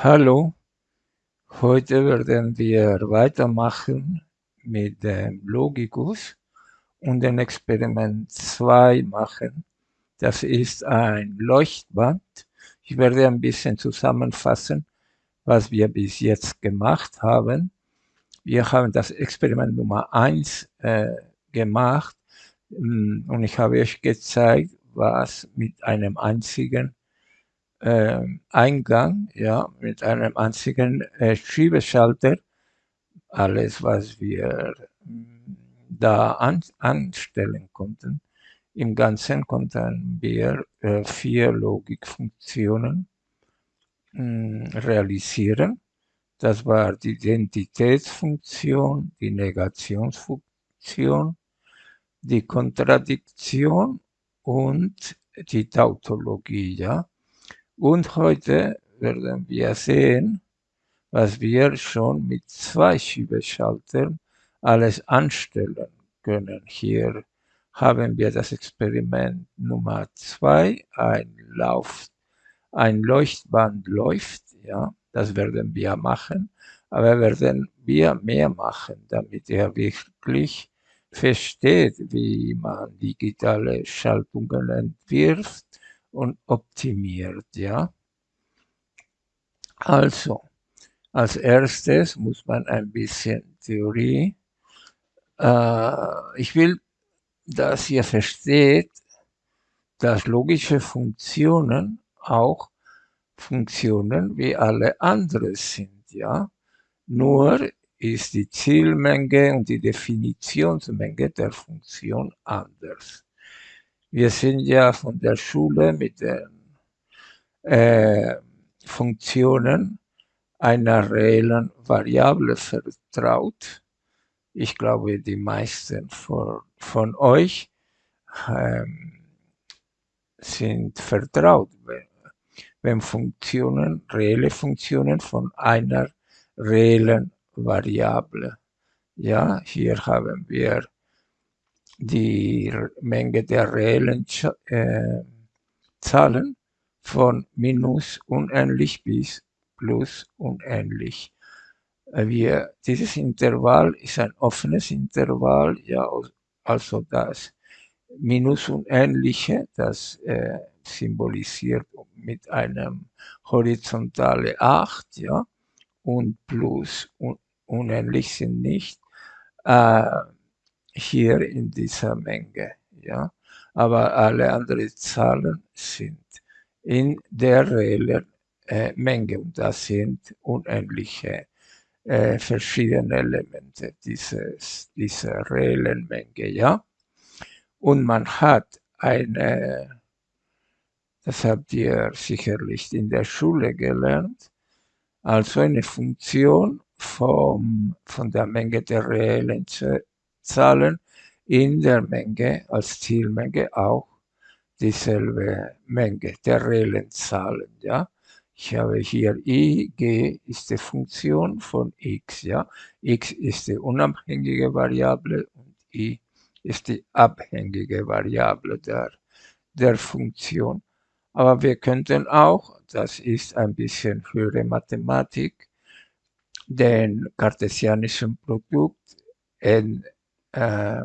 Hallo, heute werden wir weitermachen mit dem Logikus und dem Experiment 2 machen. Das ist ein Leuchtband. Ich werde ein bisschen zusammenfassen, was wir bis jetzt gemacht haben. Wir haben das Experiment Nummer 1 äh, gemacht mm, und ich habe euch gezeigt, was mit einem einzigen äh, Eingang, ja, mit einem einzigen äh, Schiebeschalter, alles, was wir mm, da an, anstellen konnten. Im Ganzen konnten wir äh, vier Logikfunktionen mh, mm, realisieren. Das war die Identitätsfunktion, die Negationsfunktion, die Kontradiktion und die Tautologie. Ja? Und heute werden wir sehen, was wir schon mit zwei Schiebeschaltern alles anstellen können. Hier haben wir das Experiment Nummer zwei, ein Lauf, ein Leuchtband läuft, ja, das werden wir machen, aber werden wir mehr machen, damit er wirklich versteht, wie man digitale Schaltungen entwirft und optimiert, ja. Also, als erstes muss man ein bisschen Theorie. Äh, ich will, dass ihr versteht, dass logische Funktionen auch Funktionen wie alle anderen sind, ja. Nur ist die Zielmenge und die Definitionsmenge der Funktion anders. Wir sind ja von der Schule mit den äh, Funktionen einer reellen Variable vertraut. Ich glaube, die meisten von, von euch ähm, sind vertraut, wenn, wenn Funktionen, reelle Funktionen von einer reellen Variable. Ja, hier haben wir die Menge der reellen äh, Zahlen von minus unendlich bis plus unendlich. Äh, wir, dieses Intervall ist ein offenes Intervall, ja, also das minus unendliche, das äh, symbolisiert mit einem horizontale 8, ja, und plus un unendlich sind nicht. Äh, hier in dieser Menge. Ja? Aber alle anderen Zahlen sind in der reellen äh, Menge und das sind unendliche äh, verschiedene Elemente dieses, dieser reellen Menge. Ja? Und man hat eine, das habt ihr sicherlich in der Schule gelernt, also eine Funktion vom, von der Menge der reellen Zahlen in der Menge als Zielmenge auch dieselbe Menge der reellen Zahlen. Ja? Ich habe hier i, g ist die Funktion von x. Ja? x ist die unabhängige Variable und i ist die abhängige Variable der, der Funktion. Aber wir könnten auch, das ist ein bisschen höhere Mathematik, den kartesianischen Produkt in äh,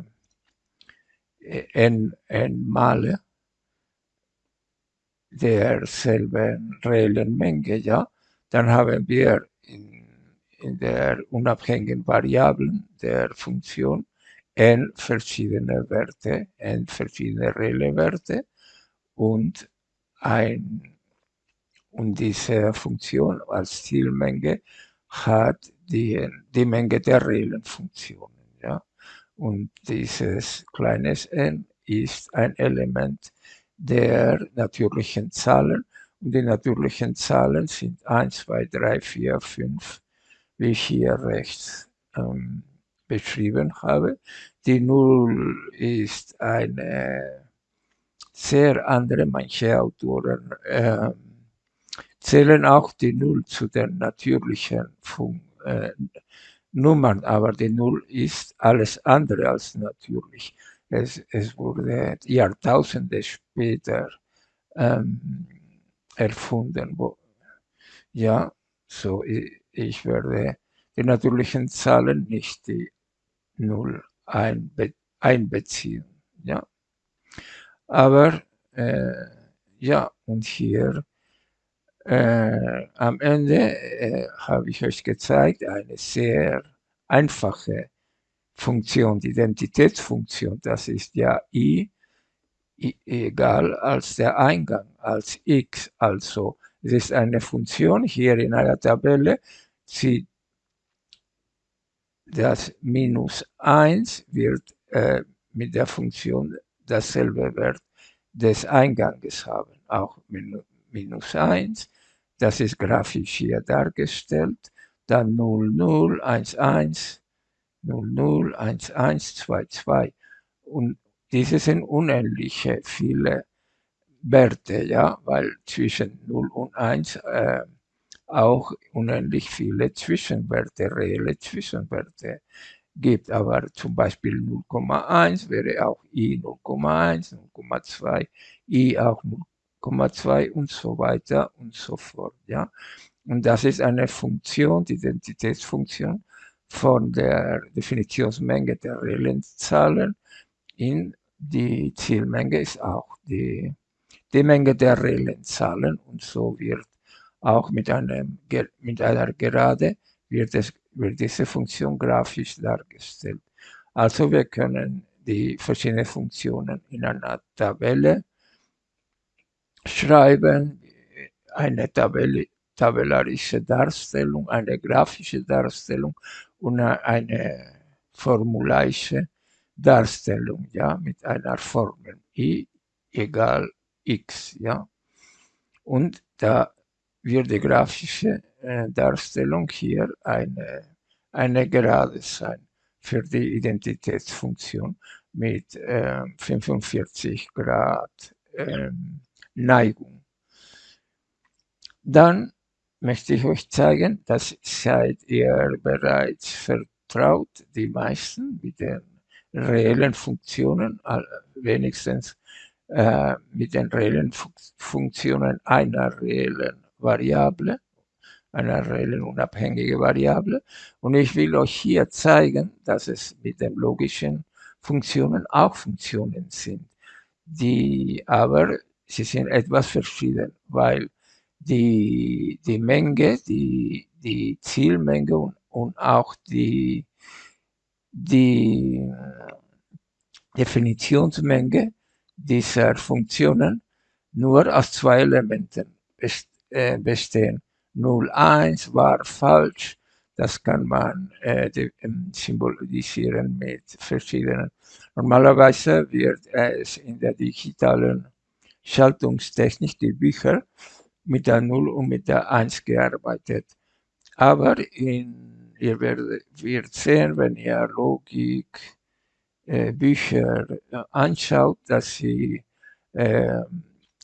n, n Male derselben reellen Menge, ja, dann haben wir in, in der unabhängigen Variablen der Funktion n verschiedene Werte, n verschiedene reelle Werte und ein und diese Funktion als Zielmenge hat die, die Menge der reellen Funktionen. Und dieses kleines n ist ein Element der natürlichen Zahlen. Und die natürlichen Zahlen sind 1, 2, 3, 4, 5, wie ich hier rechts ähm, beschrieben habe. Die Null ist eine sehr andere, manche Autoren äh, zählen auch die Null zu den natürlichen Fun äh, Nummern, aber die Null ist alles andere als natürlich. Es, es wurde Jahrtausende später ähm, erfunden. Wo, ja, So, ich werde die natürlichen Zahlen nicht die 0 einbe einbeziehen. Ja. Aber äh, ja, und hier äh, am Ende äh, habe ich euch gezeigt, eine sehr einfache Funktion, die Identitätsfunktion, das ist ja i, i egal als der Eingang, als x. Also es ist eine Funktion hier in einer Tabelle, sie, das minus 1 wird äh, mit der Funktion dasselbe Wert des Einganges haben, auch minus 1. Das ist grafisch hier dargestellt. Dann 0, 0, 1, 1, 0, 0, 1, 1, 2, 2. Und diese sind unendliche viele Werte, ja, weil zwischen 0 und 1 äh, auch unendlich viele Zwischenwerte, reelle Zwischenwerte gibt. Aber zum Beispiel 0,1 wäre auch i 0,1, 0,2, i auch 0,2 und so weiter und so fort. Ja? Und das ist eine Funktion, die Identitätsfunktion von der Definitionsmenge der reellen Zahlen in die Zielmenge ist auch die, die Menge der reellen Zahlen und so wird auch mit, einem, mit einer Gerade wird, es, wird diese Funktion grafisch dargestellt. Also wir können die verschiedenen Funktionen in einer Tabelle schreiben, eine Tabelle, tabellarische Darstellung, eine grafische Darstellung und eine formularische Darstellung, ja, mit einer Formel i egal x, ja. Und da wird die grafische äh, Darstellung hier eine, eine Gerade sein für die Identitätsfunktion mit äh, 45 Grad äh, Neigung. Dann möchte ich euch zeigen, dass seid ihr bereits vertraut, die meisten mit den reellen Funktionen, wenigstens äh, mit den reellen Funktionen einer reellen Variable einer reellen unabhängige Variable. Und ich will euch hier zeigen, dass es mit den logischen Funktionen auch Funktionen sind, die aber, sie sind etwas verschieden, weil die, die Menge, die, die Zielmenge und, und auch die, die Definitionsmenge dieser Funktionen nur aus zwei Elementen äh, bestehen. 01 war falsch. Das kann man äh, ähm, symbolisieren mit verschiedenen. Normalerweise wird es in der digitalen Schaltungstechnik, die Bücher, mit der 0 und mit der 1 gearbeitet. Aber in, ihr werdet, werdet sehen, wenn ihr Logik äh, Bücher äh, anschaut, dass sie äh,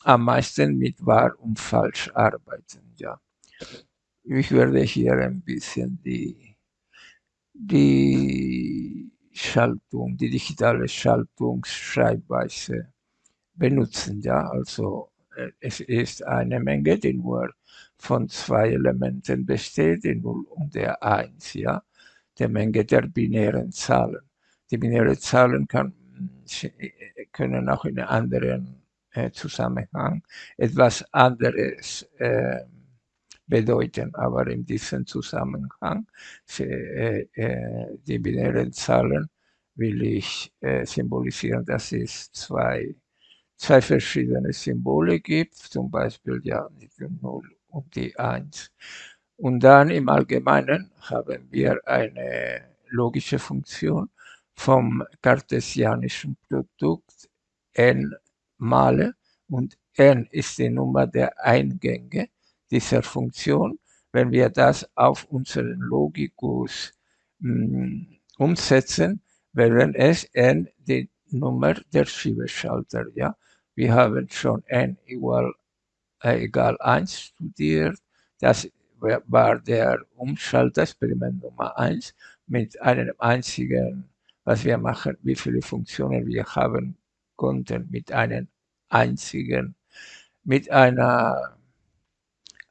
am meisten mit wahr und falsch arbeiten. Ja. Ich werde hier ein bisschen die, die Schaltung, die digitale Schaltungsschreibweise benutzen. Ja. Also äh, es ist eine Menge, die nur von zwei Elementen besteht, die 0 und der 1, ja, der Menge der binären Zahlen. Die binären Zahlen kann, können auch in anderen äh, Zusammenhang etwas anderes äh, bedeuten, aber in diesem Zusammenhang äh, äh, die binären Zahlen will ich äh, symbolisieren, dass es zwei, zwei verschiedene Symbole gibt, zum Beispiel ja die 0 und die 1. Und dann im Allgemeinen haben wir eine logische Funktion vom kartesianischen Produkt n Male und n ist die Nummer der Eingänge dieser Funktion. Wenn wir das auf unseren Logikus mh, hm, umsetzen, wären es n die Nummer der Schiebeschalter. Ja? Wir haben schon n igual, äh, egal 1 studiert. Das war der Umschalter-Experiment Nummer 1 mit einem einzigen, was wir machen, wie viele Funktionen wir haben konnten mit einem einzigen, mit einer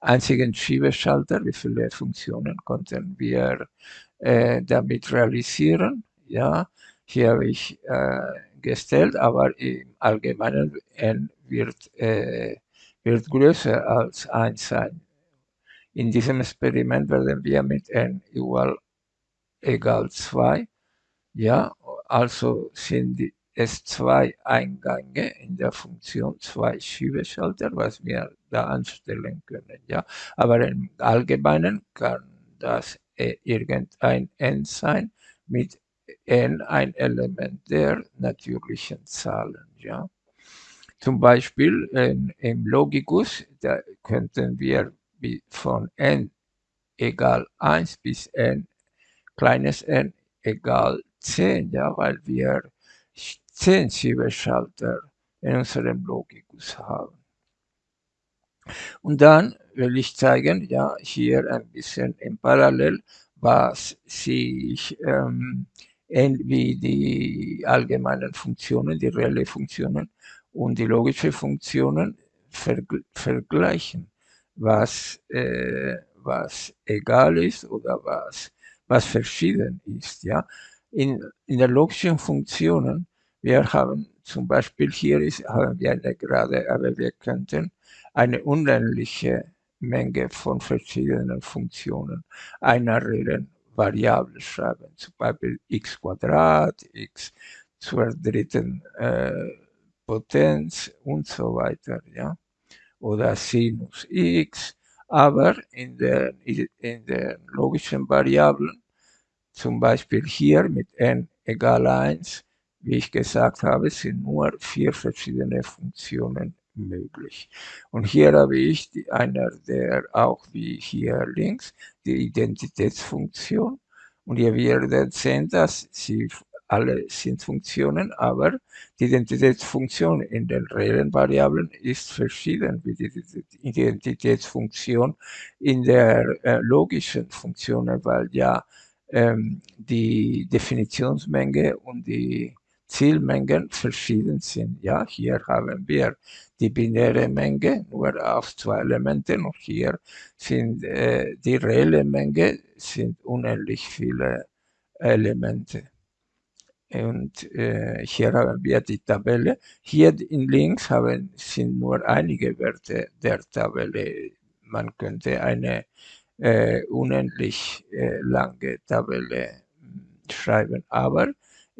einzigen Schiebeschalter, wie viele Funktionen konnten wir äh, damit realisieren. Ja, hier habe ich äh, gestellt, aber im Allgemeinen n wird, äh, wird größer als 1 sein. In diesem Experiment werden wir mit n igual egal 2, ja, also sind es zwei Eingänge in der Funktion, zwei Schiebeschalter, was wir da anstellen können, ja. Aber im Allgemeinen kann das äh, irgendein n sein mit n ein Element der natürlichen Zahlen, ja. Zum Beispiel in, im Logikus, da könnten wir von n egal 1 bis n kleines n egal 10, ja, weil wir 10 Schiebeschalter in unserem Logikus haben. Und dann will ich zeigen, ja, hier ein bisschen im Parallel, was sich ähm, wie die allgemeinen Funktionen, die reellen Funktionen und die logischen Funktionen verg vergleichen, was, äh, was egal ist oder was, was verschieden ist. Ja? In, in der logischen Funktionen, wir haben zum Beispiel hier ist, haben wir eine Gerade, aber wir könnten eine unendliche Menge von verschiedenen Funktionen einer reellen Variable schreiben, zum Beispiel x Quadrat, x zur dritten äh, Potenz und so weiter, ja, oder Sinus x, aber in den, in den logischen Variablen, zum Beispiel hier mit n egal 1, wie ich gesagt habe, sind nur vier verschiedene Funktionen möglich. Und hier habe ich die, einer der auch wie hier links die Identitätsfunktion. Und ihr werdet sehen, dass sie alle sind Funktionen, aber die Identitätsfunktion in den reellen Variablen ist verschieden wie die Identitätsfunktion in der äh, logischen Funktion, weil ja ähm, die Definitionsmenge und die Zielmengen verschieden sind. Ja, hier haben wir die binäre Menge nur auf zwei Elemente und hier sind äh, die reelle Menge sind unendlich viele Elemente. Und äh, hier haben wir die Tabelle. Hier in links haben, sind nur einige Werte der Tabelle. Man könnte eine äh, unendlich äh, lange Tabelle hm, schreiben, aber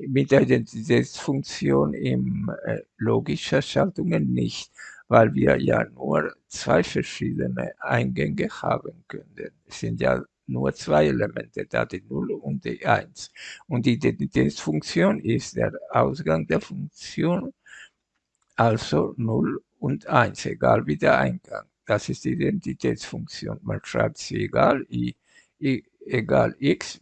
mit der Identitätsfunktion im äh, logischer Schaltungen nicht, weil wir ja nur zwei verschiedene Eingänge haben können. Es sind ja nur zwei Elemente da, die 0 und die 1. Und die Identitätsfunktion ist der Ausgang der Funktion, also 0 und 1, egal wie der Eingang. Das ist die Identitätsfunktion. Man schreibt sie egal, i, i egal x,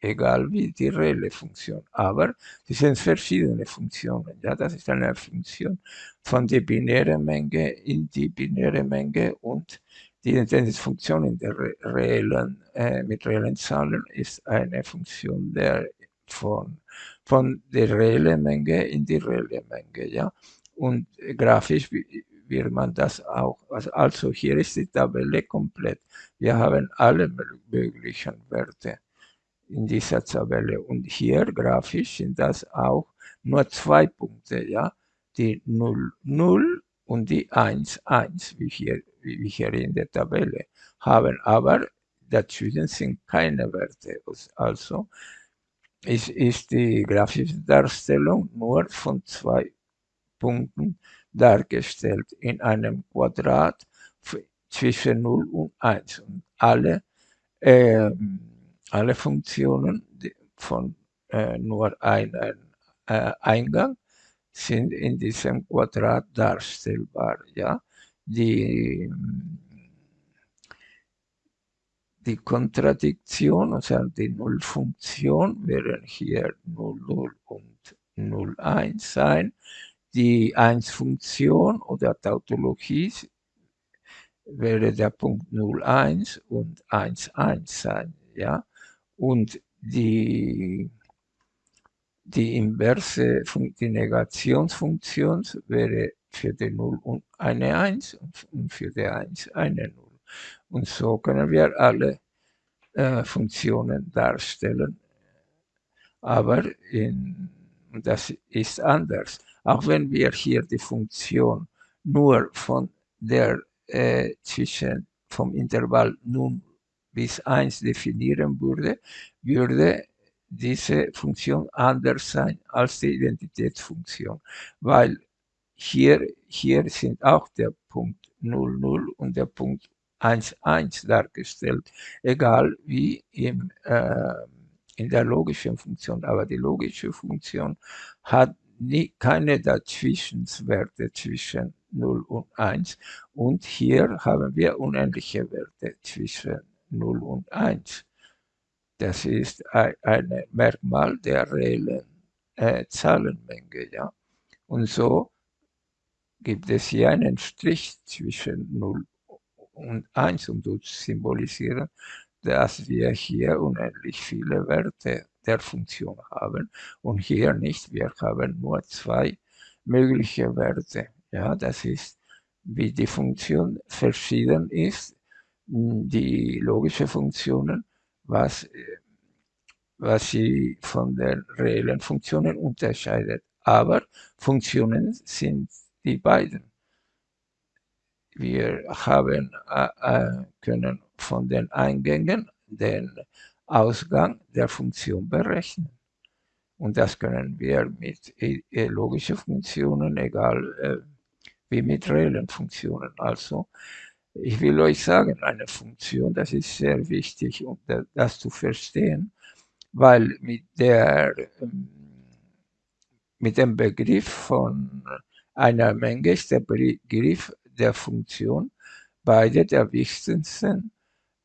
egal wie die reelle Funktion. Aber das sind verschiedene Funktionen. Ja, das ist eine Funktion von der binären Menge in die binäre Menge und die Identitätsfunktion in der reellen, äh, mit reellen Zahlen ist eine Funktion der von, von der reellen Menge in die reelle Menge. Ja? Und grafisch wird man das auch. Also hier ist die Tabelle komplett. Wir haben alle möglichen Werte in dieser Tabelle. Und hier grafisch sind das auch nur zwei Punkte, ja, die 0, 0 und die 1, 1, wie hier, wie hier in der Tabelle haben. Aber dazwischen sind keine Werte. Also ist, ist die grafische Darstellung nur von zwei Punkten dargestellt in einem Quadrat zwischen 0 und 1. Und alle ähm, alle Funktionen von äh, nur einem äh, Eingang sind in diesem Quadrat darstellbar. Ja? Die, die Kontradiktion, also die Nullfunktion, wären hier 0, 0 und 0, 1 sein. Die 1-Funktion oder Tautologie wäre der Punkt 0, 1 und 1, 1 sein. Ja? Und die, die inverse, die Negationsfunktion wäre für die 0 eine 1 und für die 1 eine 0. Und so können wir alle äh, Funktionen darstellen. Aber in, das ist anders. Auch wenn wir hier die Funktion nur von der äh, zwischen vom Intervall 0 bis 1 definieren würde, würde diese Funktion anders sein als die Identitätsfunktion, weil hier, hier sind auch der Punkt 0, 0 und der Punkt 1, 1 dargestellt, egal wie im, äh, in der logischen Funktion. Aber die logische Funktion hat nie, keine Dazwischenwerte zwischen 0 und 1 und hier haben wir unendliche Werte zwischen 0 und 1. Das ist ein, Merkmal der reellen äh, Zahlenmenge. Ja? Und so gibt es hier einen Strich zwischen 0 und 1, um zu symbolisieren, dass wir hier unendlich viele Werte der Funktion haben und hier nicht. Wir haben nur zwei mögliche Werte. Ja, das ist, wie die Funktion verschieden ist, die logische Funktionen, was, was sie von den reellen Funktionen unterscheidet. Aber Funktionen sind die beiden. Wir haben, äh, äh, können von den Eingängen den Ausgang der Funktion berechnen. Und das können wir mit äh, logischen Funktionen, egal äh, wie mit reellen Funktionen. Also, ich will euch sagen, eine Funktion, das ist sehr wichtig, um das zu verstehen, weil mit der, ähm, mit dem Begriff von einer Menge ist der Begriff der Funktion beide der wichtigsten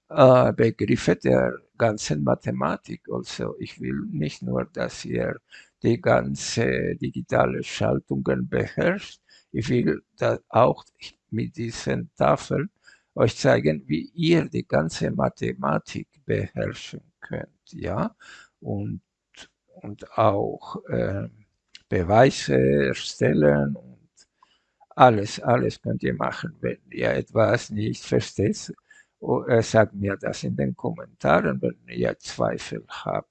äh, Begriffe der ganzen Mathematik. Also ich will nicht nur, dass ihr die ganze digitale Schaltungen beherrscht, ich will auch mit diesen Tafeln euch zeigen, wie ihr die ganze Mathematik beherrschen könnt, ja, und, und auch äh, Beweise erstellen und alles, alles könnt ihr machen. Wenn ihr etwas nicht versteht, oh, äh, sagt mir das in den Kommentaren, wenn ihr Zweifel habt.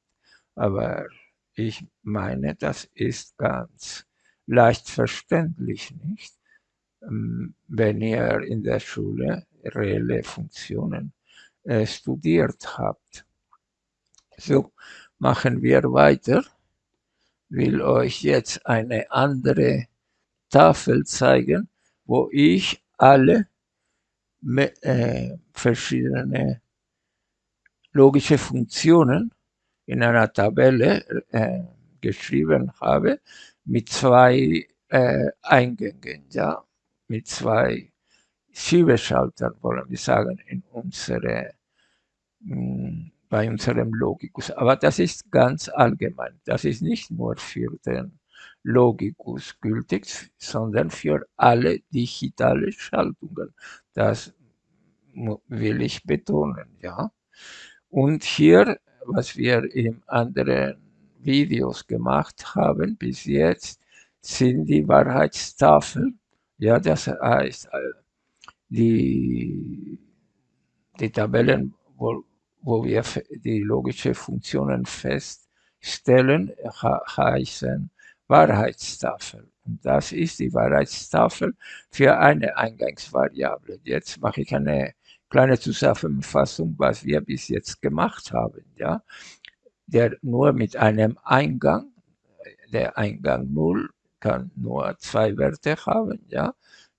Aber ich meine, das ist ganz leicht verständlich, nicht? Ähm, wenn ihr in der Schule reelle Funktionen äh, studiert habt. So, machen wir weiter. Will euch jetzt eine andere Tafel zeigen, wo ich alle äh, verschiedene logische Funktionen in einer Tabelle äh, geschrieben habe mit zwei äh, Eingängen, ja, mit zwei Schiebeschaltern, wollen wir sagen, in unsere, mh, hm, bei unserem Logikus. Aber das ist ganz allgemein. Das ist nicht nur für den Logikus gültig, sondern für alle digitale Schaltungen. Das will ich betonen, ja. Und hier, was wir in anderen Videos gemacht haben bis jetzt, sind die Wahrheitstafeln. Ja, das heißt, äh, die, die Tabellen, wo, wo wir die logischen Funktionen feststellen, heißen Wahrheitstafel. Und das ist die Wahrheitstafel für eine Eingangsvariable. Jetzt mache ich eine kleine Zusammenfassung, was wir bis jetzt gemacht haben. Ja? Der nur mit einem Eingang, der Eingang 0 kann nur zwei Werte haben. Ja?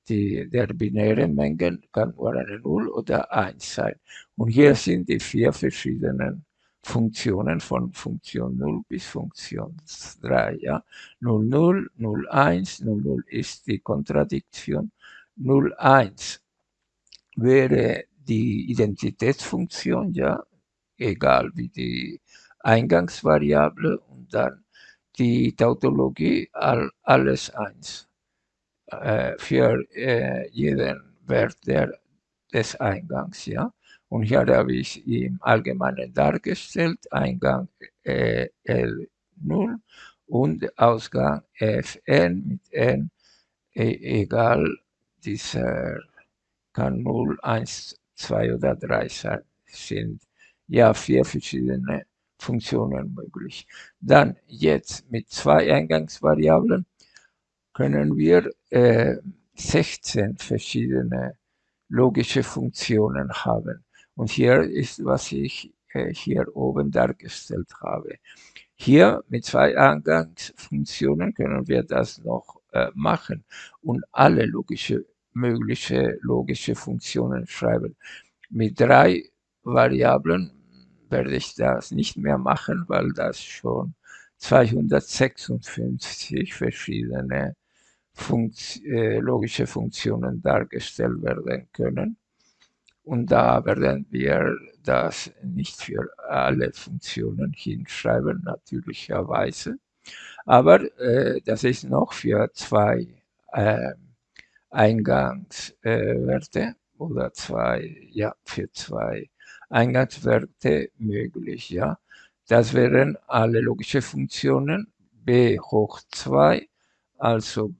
Die, der binäre Mengen kann nur eine 0 oder 1 sein. Und hier sind die vier verschiedenen Funktionen von Funktion 0 bis Funktion 3. Ja? 0, 0, 0, 1, 0, 0 ist die Kontradiktion. 0, 1 wäre die Identitätsfunktion, ja, egal wie die Eingangsvariable und dann die Tautologie all, alles eins äh, für äh, jeden Wert der, des Eingangs, ja. Und hier habe ich im Allgemeinen dargestellt, Eingang äh, L0 und Ausgang Fn mit n, e, egal, dieser kann 0, 1, zwei oder drei sind. Ja, vier verschiedene Funktionen möglich. Dann jetzt mit zwei Eingangsvariablen können wir äh, 16 verschiedene logische Funktionen haben. Und hier ist, was ich äh, hier oben dargestellt habe. Hier mit zwei Eingangsfunktionen können wir das noch äh, machen und alle logische, mögliche logische Funktionen schreiben. Mit drei Variablen werde ich das nicht mehr machen, weil das schon 256 verschiedene Funkt äh, logische Funktionen dargestellt werden können. Und da werden wir das nicht für alle Funktionen hinschreiben, natürlicherweise. Aber äh, das ist noch für zwei äh, Eingangswerte oder zwei, ja, für zwei Eingangswerte möglich, ja. Das wären alle logische Funktionen b hoch 2, also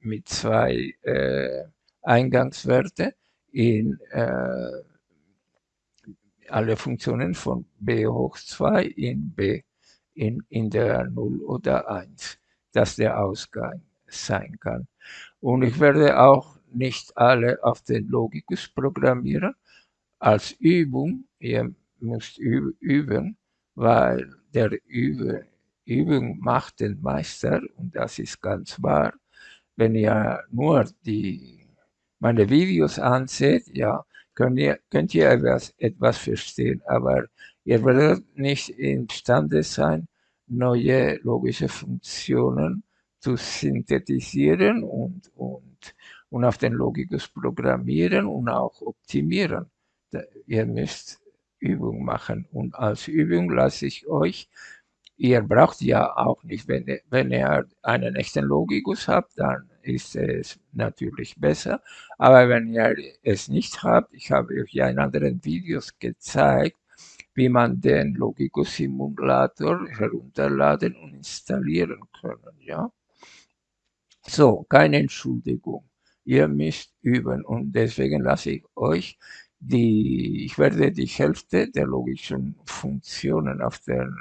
mit zwei äh, Eingangswerte in äh, alle Funktionen von b hoch 2 in b in, in der 0 oder 1, dass der Ausgang sein kann. Und ich werde auch nicht alle auf den Logikus programmieren. Als Übung, ihr müsst üben, weil der Übe, Übung macht den Meister und das ist ganz wahr. Wenn ihr nur die meine Videos anseht, ja, könnt ihr, könnt ihr etwas, etwas verstehen, aber ihr werdet nicht imstande sein, neue logische Funktionen zu synthetisieren und, und, und auf den Logikus programmieren und auch optimieren. Ihr müsst Übung machen und als Übung lasse ich euch ihr braucht ja auch nicht, wenn, wenn ihr einen echten Logikus habt, dann ist es natürlich besser. Aber wenn ihr es nicht habt, ich habe euch ja in anderen Videos gezeigt, wie man den Logikus Simulator herunterladen und installieren können, ja. So, keine Entschuldigung. Ihr müsst üben und deswegen lasse ich euch die, ich werde die Hälfte der logischen Funktionen auf den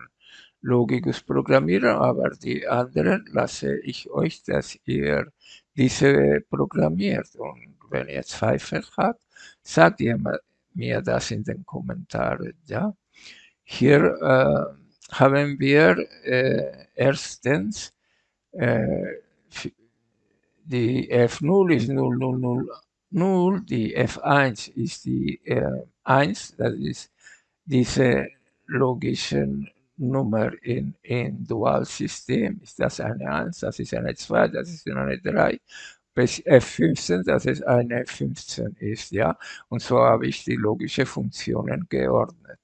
Logikus programmieren, aber die anderen lasse ich euch, dass ihr diese programmiert. Und wenn ihr Zweifel habt, sagt ihr mir das in den Kommentaren. Ja? Hier äh, haben wir äh, erstens äh, die F0 ist 0, 0, 0, 0, die F1 ist die äh, 1, das ist diese logischen Nummer in, in Dualsystem ist das eine 1, das ist eine 2, das ist eine 3, bis F15, dass es eine 15 ist, ja. Und so habe ich die logischen Funktionen geordnet,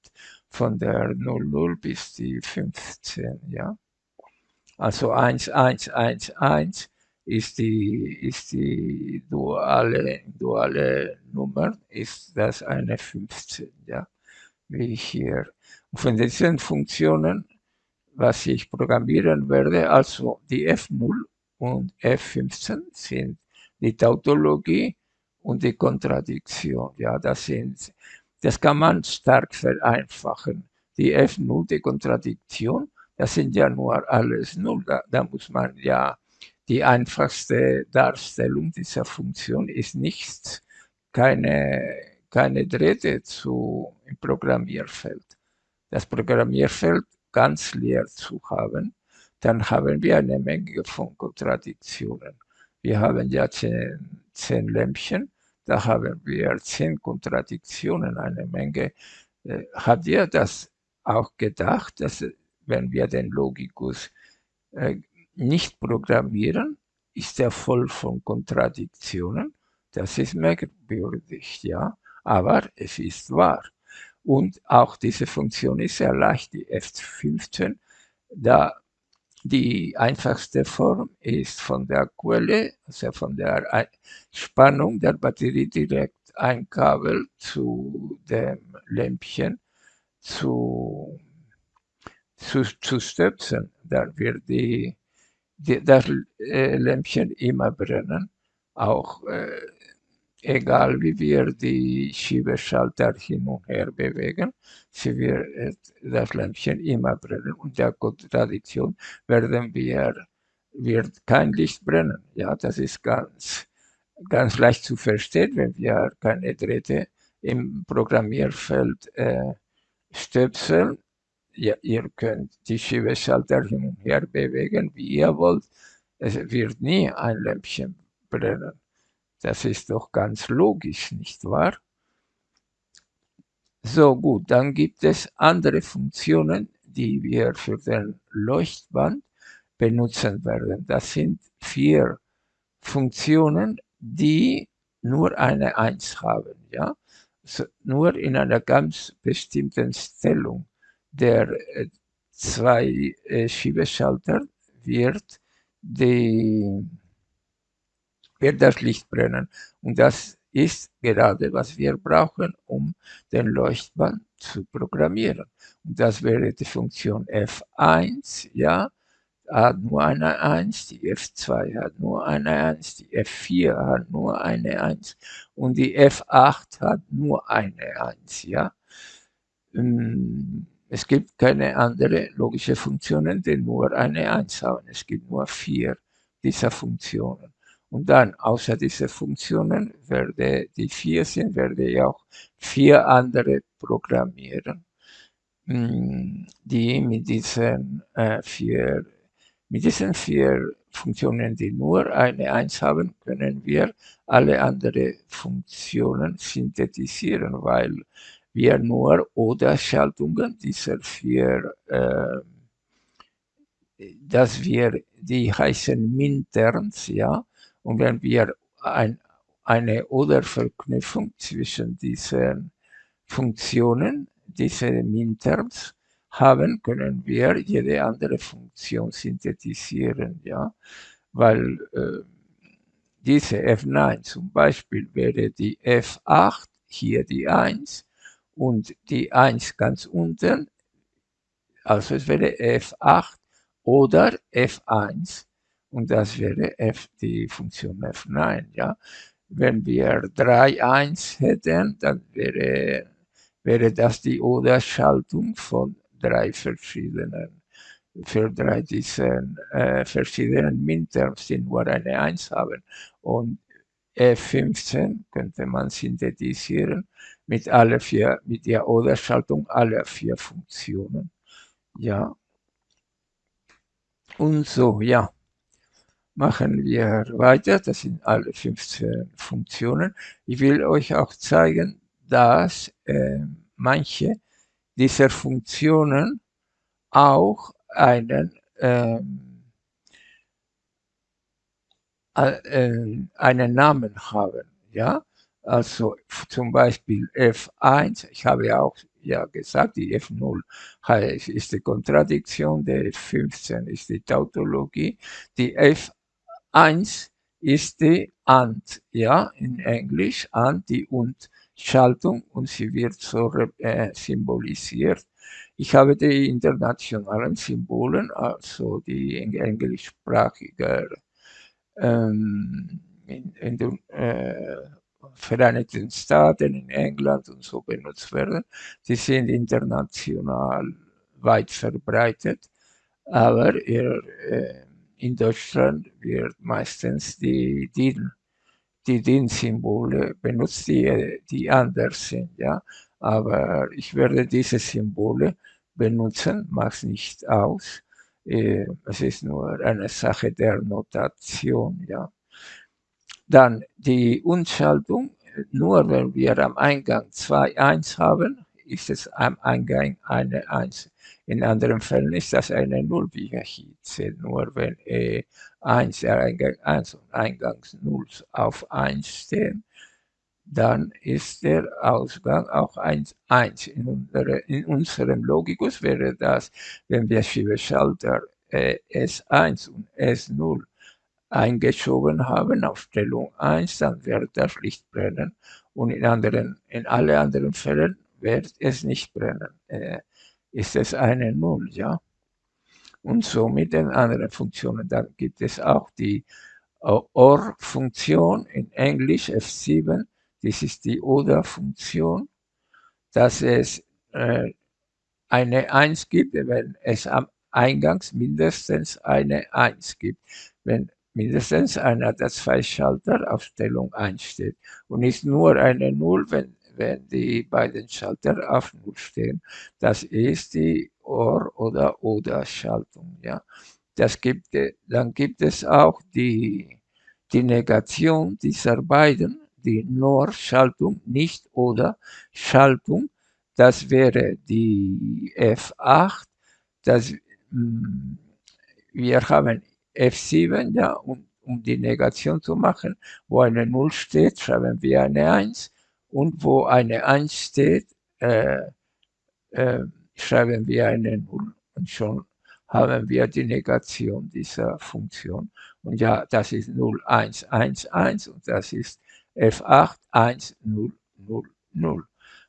von der 00 bis die 15, ja. Also 1, 1, 1, 1 ist die, ist die duale, duale Nummer, ist das eine 15, ja, wie hier von diesen Funktionen, was ich programmieren werde, also die F0 und F15 sind die Tautologie und die Kontradiktion. Ja, das sind, das kann man stark vereinfachen. Die F0, die Kontradiktion, das sind ja nur alles Null. Da, da muss man ja, die einfachste Darstellung dieser Funktion ist nichts, keine, keine Drähte zu, im Programmierfeld das Programmierfeld ganz leer zu haben, dann haben wir eine Menge von Kontradiktionen. Wir haben ja zehn, zehn Lämpchen, da haben wir zehn Kontradiktionen, eine Menge. Äh, habt ihr das auch gedacht, dass wenn wir den Logikus äh, nicht programmieren, ist er voll von Kontradiktionen? Das ist merkwürdig, ja, aber es ist wahr. Und auch diese Funktion ist sehr leicht, die F15, da die einfachste Form ist von der Quelle, also von der Spannung der Batterie direkt ein Kabel zu dem Lämpchen zu, zu, zu stöpseln. Da wird die, die, das äh, Lämpchen immer brennen. Auch äh, egal wie wir die Schiebeschalter hin und her bewegen, sie wird das Lämpchen immer brennen. Und der Kontradiktion werden wir, wird kein Licht brennen. Ja, das ist ganz, ganz leicht zu verstehen, wenn wir keine Drähte im Programmierfeld äh, stöpseln. Ja, ihr könnt die Schiebeschalter hin und her bewegen, wie ihr wollt. Es wird nie ein Lämpchen brennen. Das ist doch ganz logisch, nicht wahr? So gut, dann gibt es andere Funktionen, die wir für den Leuchtband benutzen werden. Das sind vier Funktionen, die nur eine Eins haben. Ja? So, nur in einer ganz bestimmten Stellung der äh, zwei äh, Schiebeschalter wird die wird das Licht brennen. Und das ist gerade, was wir brauchen, um den Leuchtband zu programmieren. Und das wäre die Funktion F1, ja, hat nur eine 1, die F2 hat nur eine 1, die F4 hat nur eine 1 und die F8 hat nur eine 1, ja. Ähm, es gibt keine andere logische Funktionen, die nur eine 1 haben. Es gibt nur vier dieser Funktionen. Und dann, außer diese Funktionen, werde die vier sind, werde ich auch vier andere programmieren, mm, die mit diesen äh, vier, mit diesen vier Funktionen, die nur eine Eins haben, können wir alle anderen Funktionen synthetisieren, weil wir nur Oder-Schaltungen dieser vier äh, dass wir, die heißen Minterms, ja, und wenn wir ein, eine Oder-Verknüpfung zwischen diesen Funktionen, diese Minterms, haben, können wir jede andere Funktion synthetisieren, ja, weil äh, diese F9 zum Beispiel wäre die F8, hier die 1 und die 1 ganz unten, also es wäre F8 oder F1 und das wäre f, die Funktion f9. Ja? Wenn wir 3, 1 hätten, dann wäre, wäre das die Oder-Schaltung von drei verschiedenen, für drei diesen äh, verschiedenen Minterms, die nur eine 1 haben. Und F15 könnte man synthetisieren mit alle vier, mit der Oder-Schaltung aller vier Funktionen. Ja. Und so, ja machen wir weiter. Das sind alle 15 Funktionen. Ich will euch auch zeigen, dass äh, manche dieser Funktionen auch einen, ähm, äh, einen Namen haben. Ja? Also zum Beispiel F1, ich habe ja auch ja gesagt, die F0 ist die Kontradiktion, der F15 ist die Tautologie, die F 1 ist die AND, ja, in Englisch, AND, die Und-Schaltung und sie wird so äh, symbolisiert. Ich habe die internationalen Symbolen, also die englischsprachige ähm, in, in den äh, Vereinigten Staaten, in England und so benutzt werden. Die sind international weit verbreitet, aber ihr, äh, in Deutschland wird meistens die DIN, die DIN-Symbole benutzt, die, die anders sind. Ja? Aber ich werde diese Symbole benutzen, macht nicht aus. Äh, es ist nur eine Sache der Notation. Ja? Dann die Unschaltung, nur wenn wir am Eingang 2, 1 haben, ist es am Eingang eine 1. In anderen Fällen ist das eine Null, wie wir hier sehen. Nur wenn e 1, der Eingang 1 und Eingangs 0 auf 1 stehen, dann ist der Ausgang auch 1, 1. In, unsere, in unserem Logikus wäre das, wenn wir Schiebeschalter äh, S1 und S0 eingeschoben haben auf Stellung 1, dann wird das Licht brennen. Und in, anderen, in alle anderen Fällen wird es nicht brennen. Äh, ist es eine Null, ja. Und so mit den anderen Funktionen. Dann gibt es auch die OR-Funktion in Englisch F7, das ist die Oder-Funktion, dass es äh, eine 1 gibt, wenn es am Eingangs mindestens eine 1 gibt. Wenn mindestens einer der zwei Schalter auf Stellung 1 steht und ist nur eine 0, wenn, wenn die beiden Schalter auf 0 stehen. Das ist die OR- oder Oder-Schaltung. Ja. Gibt, dann gibt es auch die, die Negation dieser beiden, die NOR-Schaltung, nicht oder Schaltung. Das wäre die F8. Das, mm, wir haben F7, ja, um, um die Negation zu machen. Wo eine 0 steht, schreiben wir eine 1. Und wo eine 1 steht, äh, äh, schreiben wir eine 0. Und schon haben wir die Negation dieser Funktion. Und ja, das ist 0, 1, 1, 1 und das ist F8, 1, 0, 0, 0.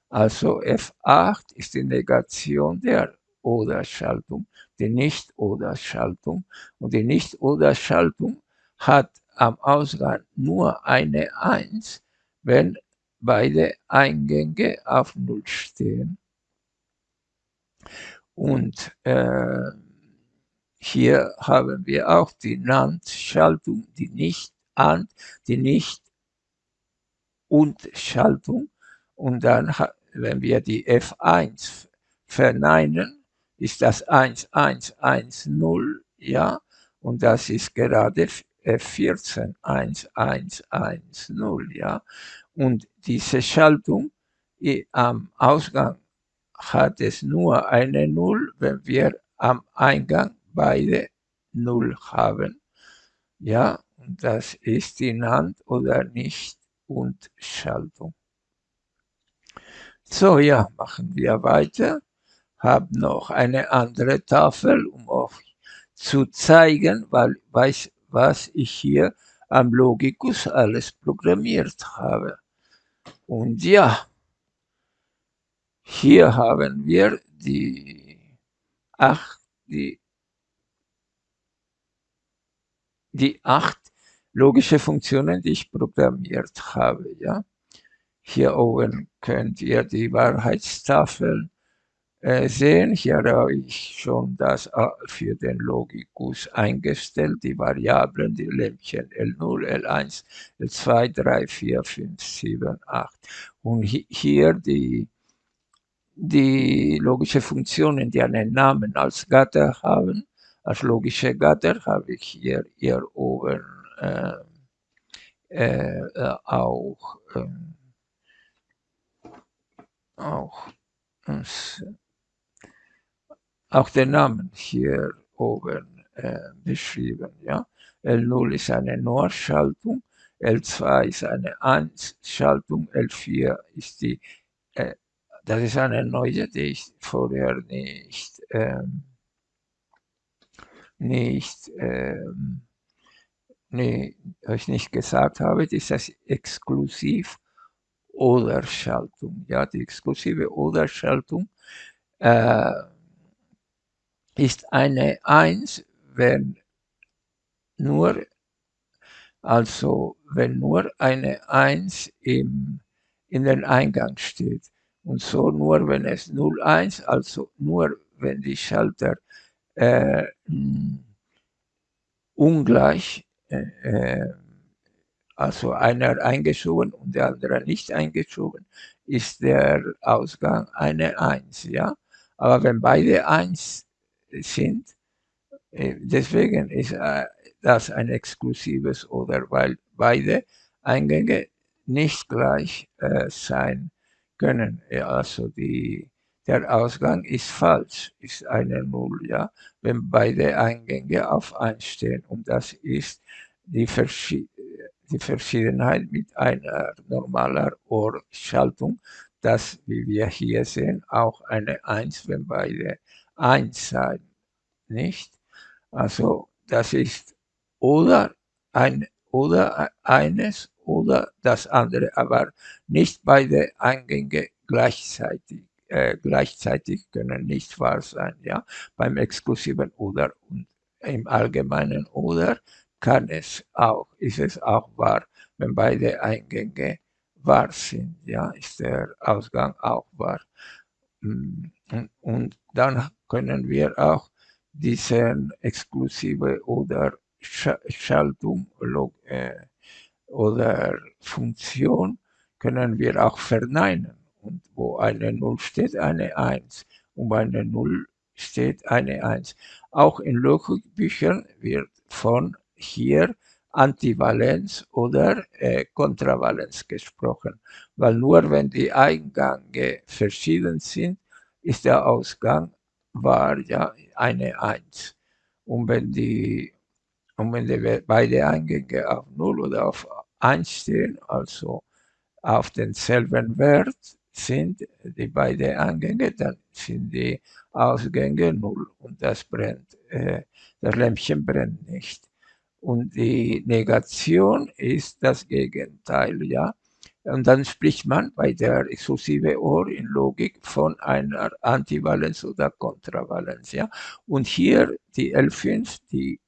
Also F8 ist die Negation der Oder-Schaltung, die Nicht-Oder-Schaltung. Und die Nicht-Oder-Schaltung hat am Ausgang nur eine 1, wenn beide Eingänge auf 0 stehen. Und äh, hier haben wir auch die NAND-Schaltung, die Nicht-AND, die Nicht-Und-Schaltung. Und dann, wenn wir die F1 verneinen, ist das 1110, ja, und das ist gerade F14 1110, ja. Und diese Schaltung am Ausgang hat es nur eine Null, wenn wir am Eingang beide Null haben. Ja, das ist die NAND oder nicht und Schaltung. So, ja, machen wir weiter. Hab noch eine andere Tafel, um euch zu zeigen, weil, weiß, was ich hier am Logicus alles programmiert habe. Und ja, hier haben wir die, ach, die die acht logische Funktionen, die ich programmiert habe. Ja? Hier oben könnt ihr die Wahrheitstafel sehen. Hier habe ich schon das äh, für den Logikus eingestellt, die Variablen, die Lämpchen L0, L1, L2, 3, 4, 5, 7, 8. Und hier die, die logische Funktionen, die einen Namen als Gatter haben, als logische Gatter habe ich hier, hier oben äh, äh, auch, ähm, auch, auch den Namen hier oben äh, beschrieben. Ja? L0 ist eine NOR-Schaltung, L2 ist eine 1-Schaltung, L4 ist die, äh, das ist eine neue, die ich vorher nicht ähm, nicht, ähm, nee, euch nicht gesagt habe, das ist das exklusiv Oder-Schaltung. Ja, die exklusive Oder-Schaltung äh, ist eine 1, wenn nur, also wenn nur eine 1 im, in den Eingang steht. Und so nur, wenn es 0,1, also nur, wenn die Schalter äh, ungleich, äh, äh, also einer eingeschoben und der andere nicht eingeschoben, ist der Ausgang eine 1. Ja? Aber wenn beide 1 sind, äh, deswegen ist äh, das ein exklusives oder weil beide Eingänge nicht gleich äh, sein können. Also die der Ausgang ist falsch, ist eine Null, ja, wenn beide Eingänge auf 1 stehen. Und das ist die, Verschied die Verschiedenheit mit einer normaler Ohrschaltung, das, wie wir hier sehen, auch eine 1, wenn beide 1 sein, nicht? Also das ist oder, ein, oder eines oder das andere, aber nicht beide Eingänge gleichzeitig äh, gleichzeitig können nicht wahr sein. Ja? Beim exklusiven oder und im allgemeinen oder, kann es auch, ist es auch wahr, wenn beide Eingänge wahr sind, ja, ist der Ausgang auch wahr. Und, und dann können wir auch diesen exklusive oder Schaltung äh, oder Funktion können wir auch verneinen. Und wo eine 0 steht, eine 1. Und bei einer 0 steht eine 1. Auch in Logikbüchern wird von hier Antivalenz oder äh, Kontravalenz gesprochen, weil nur wenn die Eingänge verschieden sind, ist der Ausgang wahr, ja, eine 1. Und wenn die, und wenn die beide Eingänge auf 0 oder auf 1 stehen, also auf denselben Wert sind die beiden Eingänge, dann sind die Ausgänge 0 und das brennt, äh, das Lämpchen brennt nicht. Und die Negation ist das Gegenteil, ja. Und dann spricht man bei der exklusive Ohr in Logik von einer Antivalenz oder Kontravalenz, ja. Und hier die L5, die,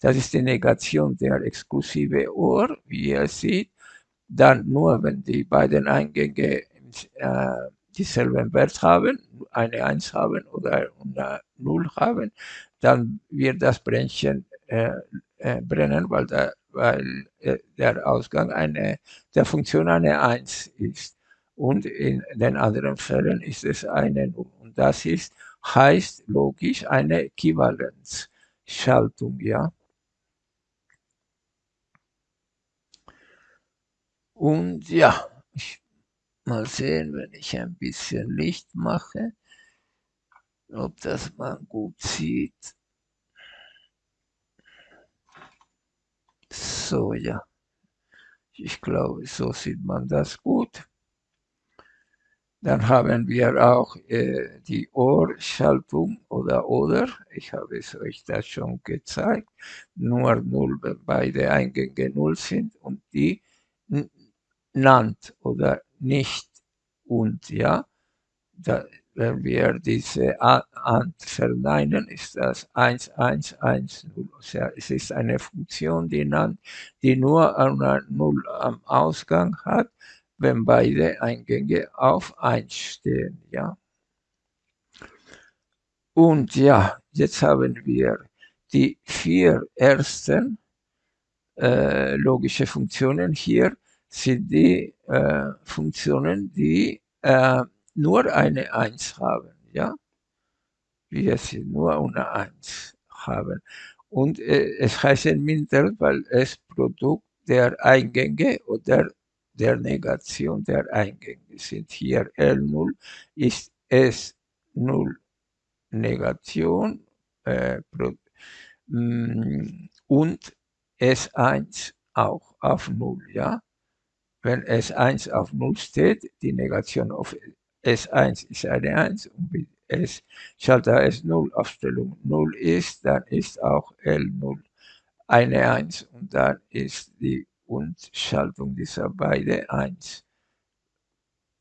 das ist die Negation der exklusive Ohr, wie ihr seht. Dann nur, wenn die beiden Eingänge äh, dieselben Wert haben, eine 1 haben oder eine 0 haben, dann wird das Brännchen äh, brennen, weil, der, weil äh, der Ausgang eine, der Funktion eine 1 ist. Und in den anderen Fällen ist es eine 0. Und das ist, heißt logisch eine Äquivalenzschaltung, ja. Und ja, ich mal sehen, wenn ich ein bisschen Licht mache, ob das man gut sieht. So, ja. Ich glaube, so sieht man das gut. Dann haben wir auch äh, die Ohrschaltung oder oder. Ich habe es euch das schon gezeigt. Nur 0, wenn beide Eingänge 0 sind und die NAND oder nicht und, ja. Da, wenn wir diese AND verneinen, ist das 1110. Es ist eine Funktion, die, NAND, die nur eine 0 am Ausgang hat, wenn beide Eingänge auf 1 stehen. Ja. Und ja, jetzt haben wir die vier ersten äh, logische Funktionen hier sind die äh, Funktionen, die äh, nur eine 1 haben. Ja? Wir sind nur eine 1 haben. Und äh, es heißt minder, weil es Produkt der Eingänge oder der Negation der Eingänge sind. Hier L0 ist S0 Negation äh, mm, und S1 auch auf 0. Ja? wenn S1 auf 0 steht, die Negation auf S1 ist eine 1 und wenn S Schalter S0 Aufstellung 0 ist, dann ist auch L0 eine 1 und dann ist die Undschaltung dieser beiden 1.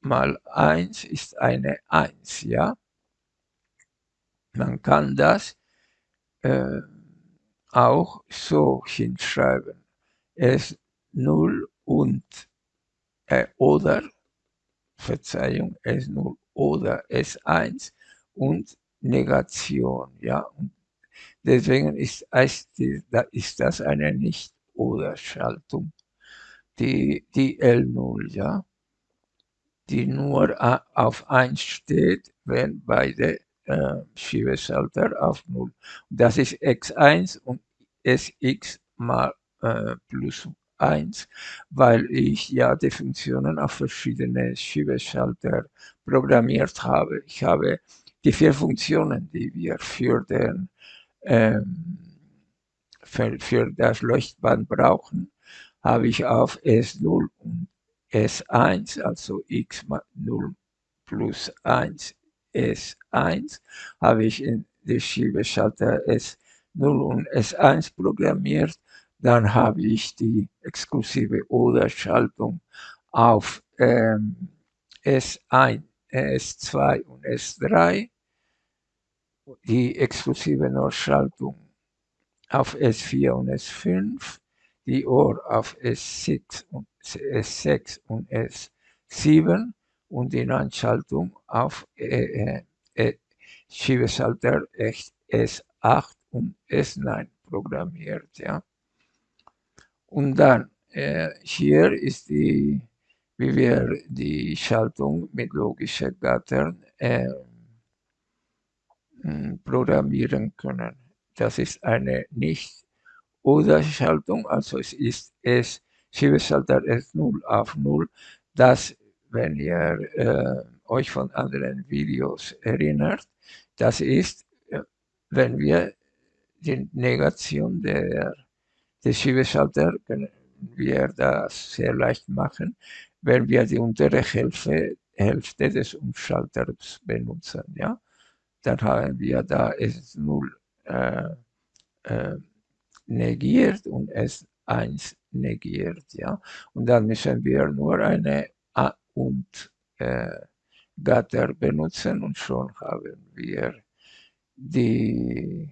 Mal 1 ist eine 1, ja. Man kann das äh, auch so hinschreiben. S0 und äh, oder, Verzeihung, S0 oder S1 und Negation. Ja? Und deswegen ist, ist das eine Nicht-Oder-Schaltung. Die, die L0, ja, die nur auf 1 steht, wenn beide äh, Schiebeschalter auf 0. Das ist x1 und sx mal äh, plus 1, weil ich ja die Funktionen auf verschiedene Schiebeschalter programmiert habe. Ich habe die vier Funktionen, die wir für, den, ähm, für, für das Leuchtband brauchen, habe ich auf S0 und S1, also x mal 0 plus 1 S1, habe ich in die Schiebeschalter S0 und S1 programmiert dann habe ich die exklusive Oder-Schaltung auf ähm, S1, S2 und S3, die exklusive NOR-Schaltung auf S4 und S5, die Ohr auf S6 und, S6 und S7 und die Einschaltung auf äh, äh, Schiebeschalter S8 und S9 programmiert. Ja. Und dann äh, hier ist die, wie wir die Schaltung mit logischen Gattern äh, programmieren können. Das ist eine Nicht-Oder-Schaltung, also es ist es Schiebeschalter S0 auf 0, das, wenn ihr äh, euch von anderen Videos erinnert, das ist, äh, wenn wir die Negation der, des Schiebeschalter können wir das sehr leicht machen, wenn wir die untere Hälfte, Hälfte des Umschalters benutzen. Ja? Dann haben wir da S0 äh, äh, negiert und S1 negiert. Ja? Und dann müssen wir nur eine A und äh, Gatter benutzen und schon haben wir die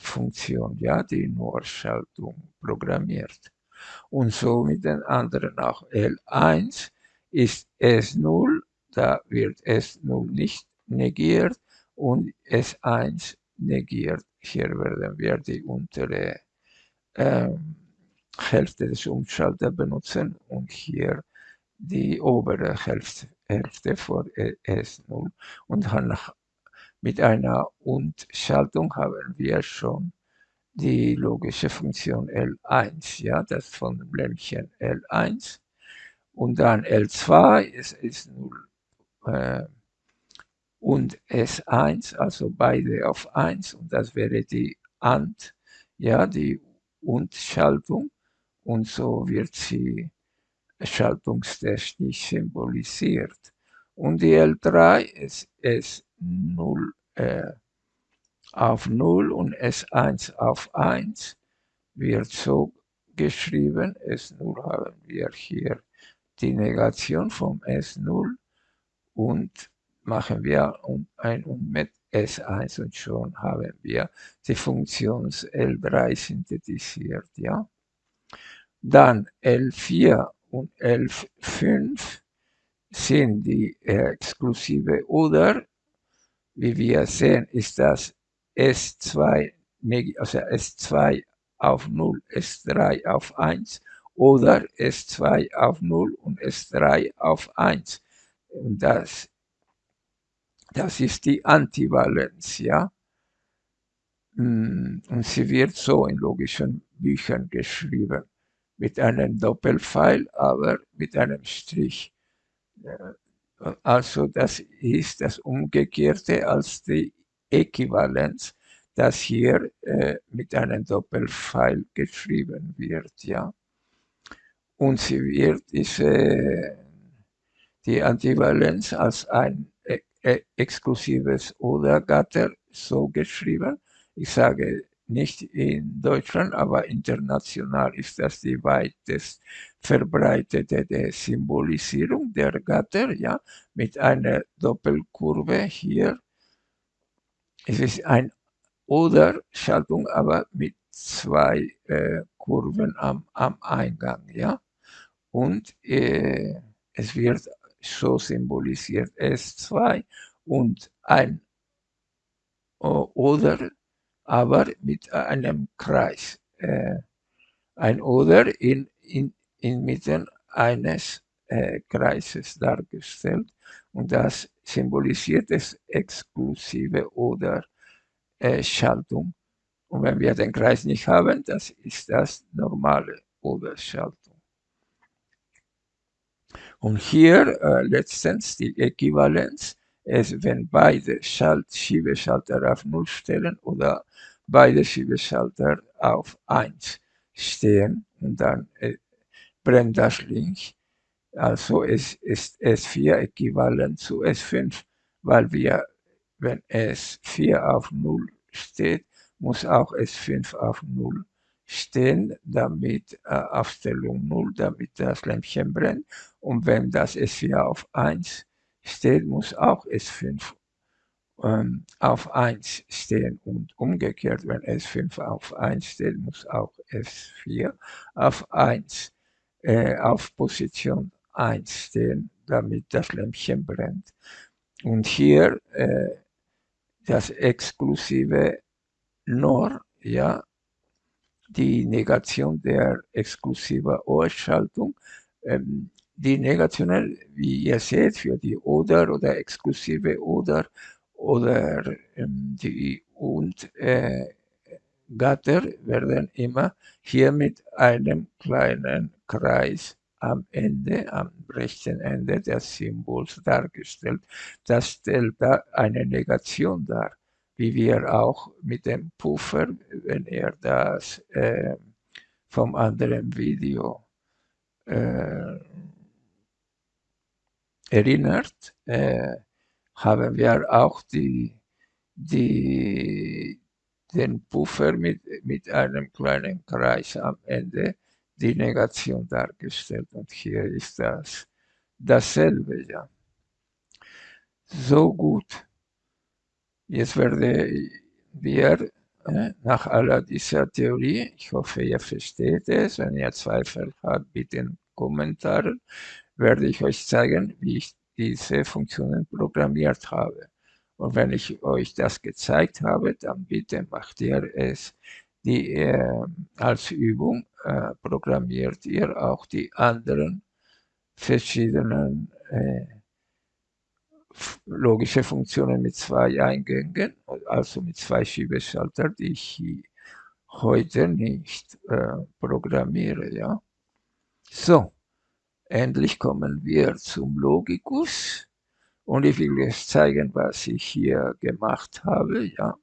L0-Funktion, ja, die Nur-Schaltung programmiert. Und so mit den anderen auch. L1 ist S0, da wird S0 nicht negiert und S1 negiert. Hier werden wir die untere ähm, Hälfte des Umschalters benutzen und hier die obere Hälfte, Hälfte vor S0 und dann mit einer Und-Schaltung haben wir schon die logische Funktion L1, ja, das von dem Lämpchen L1 und dann L2 ist, ist 0 äh, und S1, also beide auf 1 und das wäre die AND, ja, die Und-Schaltung und so wird sie schaltungstechnisch symbolisiert. Und die L3 ist S0 äh, auf 0 und S1 auf 1 wird so geschrieben, S0 haben wir hier die Negation vom S0 und machen wir ein und mit S1 und schon haben wir die Funktion L3 synthetisiert. Ja? Dann L4 und L5 sind die exklusive oder wie wir sehen, ist das S2, also S2 auf 0, S3 auf 1 oder S2 auf 0 und S3 auf 1. Und das, das ist die Antivalenz, ja. Mm, und sie wird so in logischen Büchern geschrieben, mit einem Doppelpfeil, aber mit einem Strich. Also das ist das Umgekehrte als die Äquivalenz, das hier äh, mit einem Doppelpfeil geschrieben wird. Ja. Und sie wird diese, die Antivalenz als ein äh, exklusives Oder-Gatter so geschrieben. Ich sage nicht in Deutschland, aber international ist das die weitest verbreitete Symbolisierung der Gatter, ja, mit einer Doppelkurve hier. Es ist ein Oder-Schaltung, aber mit zwei äh, Kurven am, am Eingang, ja. Und äh, es wird so symbolisiert S2 und ein Oder aber mit einem Kreis. Äh, ein Oder in, in, inmitten eines äh, Kreises dargestellt und das symbolisiert das exklusive Oder äh, Schaltung. Und wenn wir den Kreis nicht haben, das ist das normale Oder-Schaltung. Und hier äh, letztens die Äquivalenz ist, wenn beide Schalt Schiebeschalter auf 0 stellen oder beide Schiebeschalter auf 1 stehen und dann äh, brennt das Licht. Also es ist S4 äquivalent zu S5, weil wir, wenn S4 auf 0 steht, muss auch S5 auf 0 stehen, damit äh, Aufstellung 0, damit das Lämpchen brennt. Und wenn das S4 auf 1 steht, muss auch S5 ähm, auf 1 stehen und umgekehrt, wenn S5 auf 1 steht, muss auch S4 auf 1, äh, auf Position 1 stehen, damit das Lämpchen brennt. Und hier äh, das exklusive NOR, ja, die Negation der exklusiven Ohrschaltung. Ähm, die Negationen, wie ihr seht, für die Oder oder exklusive Oder oder ähm, die und äh, Gatter werden immer hier mit einem kleinen Kreis am Ende, am rechten Ende des Symbols dargestellt. Das stellt da eine Negation dar, wie wir auch mit dem Puffer, wenn ihr das äh, vom anderen Video äh, erinnert, äh, haben wir auch die, die, den Puffer mit, mit einem kleinen Kreis am Ende, die Negation dargestellt. Und hier ist das dasselbe, ja. So gut. Jetzt werde wir äh, nach aller dieser Theorie, ich hoffe, ihr versteht es, wenn ihr Zweifel habt, bitte in Kommentaren, werde ich euch zeigen, wie ich diese Funktionen programmiert habe. Und wenn ich euch das gezeigt habe, dann bitte macht ihr es die, äh, als Übung, äh, programmiert ihr auch die anderen verschiedenen äh, logische Funktionen mit zwei Eingängen, also mit zwei Schiebeschaltern, die ich heute nicht äh, programmiere. Ja? So, endlich kommen wir zum Logikus und ich will jetzt zeigen, was ich hier gemacht habe. Ja.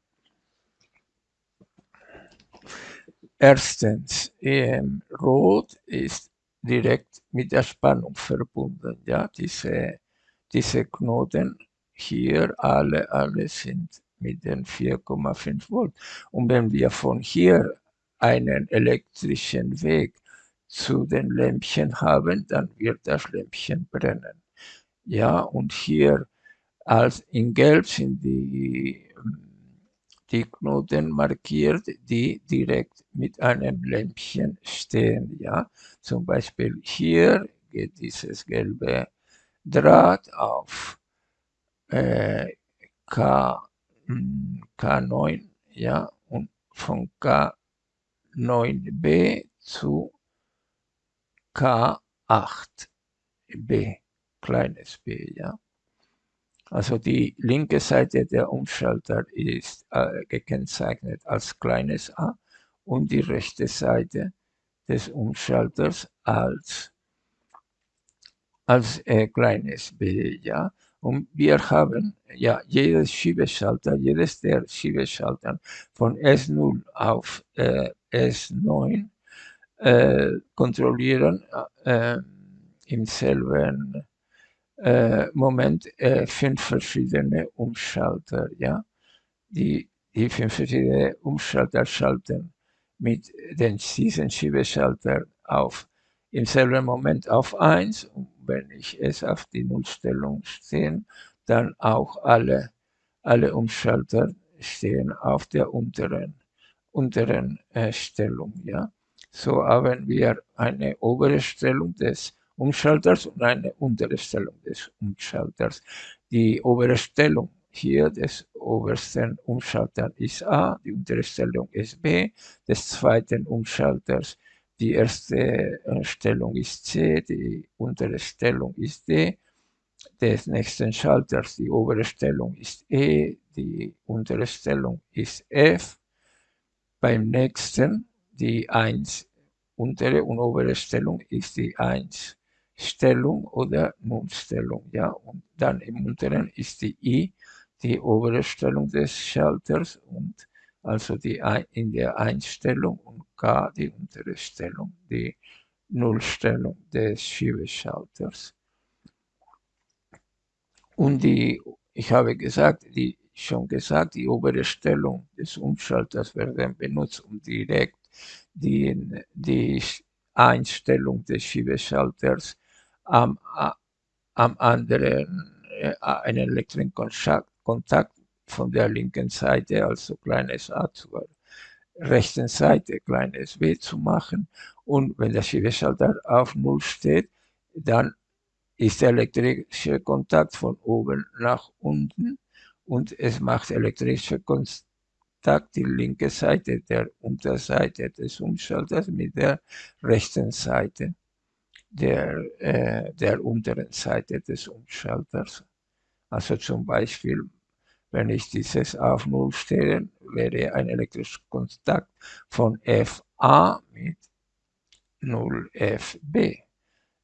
Erstens, ähm, Rot ist direkt mit der Spannung verbunden. Ja, diese, diese Knoten hier, alle, alle sind mit den 4,5 Volt. Und wenn wir von hier einen elektrischen Weg zu den Lämpchen haben, dann wird das Lämpchen brennen. Ja, und hier als in Gelb sind die, die Knoten markiert, die direkt mit einem Lämpchen stehen. Ja, zum Beispiel hier geht dieses gelbe Draht auf äh, K, K9, ja, und von K9b zu K8b, kleines b, ja. Also die linke Seite der Umschalter ist äh, gekennzeichnet als kleines a und die rechte Seite des Umschalters als, als äh, kleines b. Ja? Und wir haben ja jedes Schiebeschalter, jedes der Schiebeschalter von S0 auf äh, S9 äh, kontrollieren äh, im selben äh, Moment fünf verschiedene Umschalter. Ja? Die, die fünf verschiedene Umschalter schalten mit den diesen Schiebeschalter auf im selben Moment auf 1 und wenn ich es auf die Nullstellung stehen, dann auch alle, alle Umschalter stehen auf der unteren, unteren äh, Stellung. Ja? So haben wir eine obere Stellung des Umschalters und eine untere Stellung des Umschalters. Die obere Stellung hier des obersten Umschalters ist A, die untere Stellung ist B, des zweiten Umschalters die erste äh, Stellung ist C, die untere Stellung ist D, des nächsten Schalters die obere Stellung ist E, die untere Stellung ist F, beim nächsten die 1 untere und obere Stellung ist die 1 Stellung oder Nullstellung. Ja? Und dann im unteren ist die I, die obere Stellung des Schalters und also die in der Einstellung und K die untere Stellung, die Nullstellung des Schiebeschalters. Und die, ich habe gesagt, die schon gesagt, die obere Stellung des Umschalters werden benutzt, um direkt die, die Einstellung des Schiebeschalters am, am anderen äh, einen elektrischen Kontakt von der linken Seite, also kleines a zur rechten Seite, kleines w zu machen. Und wenn der Schiebeschalter auf Null steht, dann ist der elektrische Kontakt von oben nach unten und es macht elektrische Kontakt die linke Seite der Unterseite des Umschalters mit der rechten Seite der, äh, der unteren Seite des Umschalters. Also zum Beispiel, wenn ich dieses auf Null stelle, wäre ein elektrischer Kontakt von FA mit 0FB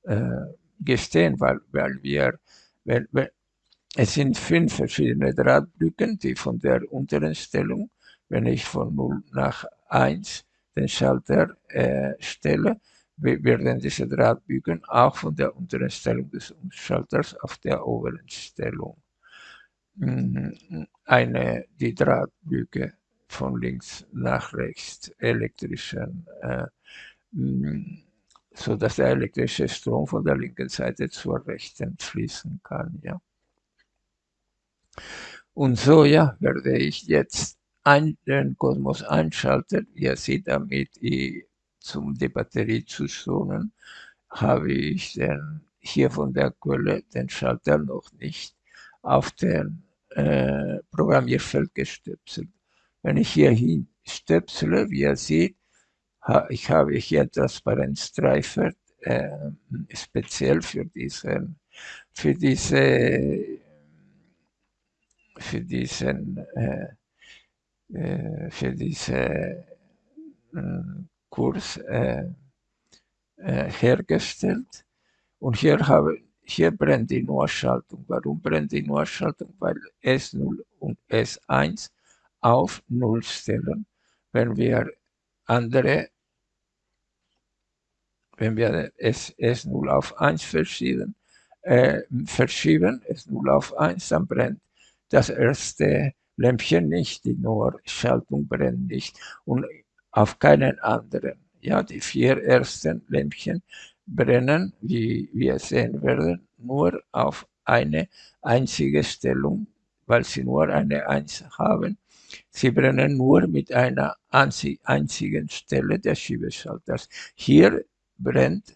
äh, gestehen, weil, weil wir, wenn, wenn, es sind fünf verschiedene Drahtbrücken, die von der unteren Stellung, wenn ich von 0 nach 1 den Schalter äh, stelle, werden diese Drahtbügen auch von der unteren Stellung des Umschalters auf der oberen Stellung mhm, eine, die Drahtbüge von links nach rechts elektrischen, äh, mm, so dass der elektrische Strom von der linken Seite zur rechten fließen kann. Ja. Und so ja, werde ich jetzt ein, den Kosmos einschalten. Ihr seht damit, ich zum die Batterie zu schonen, habe ich den, hier von der Quelle den Schalter noch nicht auf den äh, Programmierfeld gestöpselt. Wenn ich hier hin stöpsele, wie ihr seht, ha, ich habe hier Transparenzstreifen äh, speziell für diesen, für diese, für diesen, äh, für diese äh, Kurs äh, äh, hergestellt. Und hier, habe, hier brennt die Nullschaltung. Warum brennt die Nullschaltung? Weil S0 und S1 auf 0 stellen. Wenn wir andere, wenn wir S, S0 auf 1 verschieben, äh, verschieben, S0 auf 1, dann brennt das erste Lämpchen nicht, die Nullschaltung brennt nicht. Und auf keinen anderen. Ja, die vier ersten Lämpchen brennen, wie wir sehen werden, nur auf eine einzige Stellung, weil sie nur eine Eins haben. Sie brennen nur mit einer einzigen Stelle des Schiebeschalters. Hier brennt,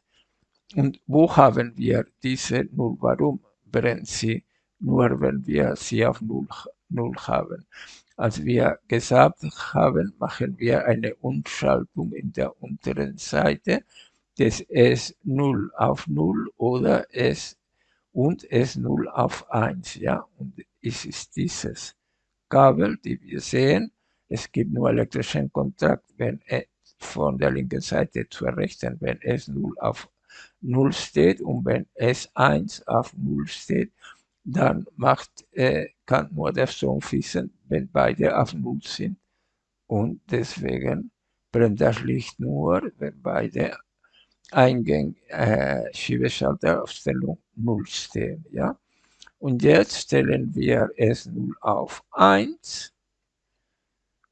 und wo haben wir diese Null? Warum brennt sie nur, wenn wir sie auf Null, Null haben? Als wir gesagt haben, machen wir eine Umschaltung in der unteren Seite des S0 auf 0 oder S und S0 auf 1. Ja? Und es ist dieses Kabel, die wir sehen. Es gibt nur elektrischen Kontakt, wenn es von der linken Seite zur rechten, wenn S0 auf 0 steht und wenn S1 auf 0 steht, dann macht, äh, kann nur der Strom fließen, wenn beide auf Null sind. Und deswegen brennt das Licht nur, wenn beide Eingänge äh, Schiebeschalter auf Stellung 0 stehen. Ja? Und jetzt stellen wir S0 auf 1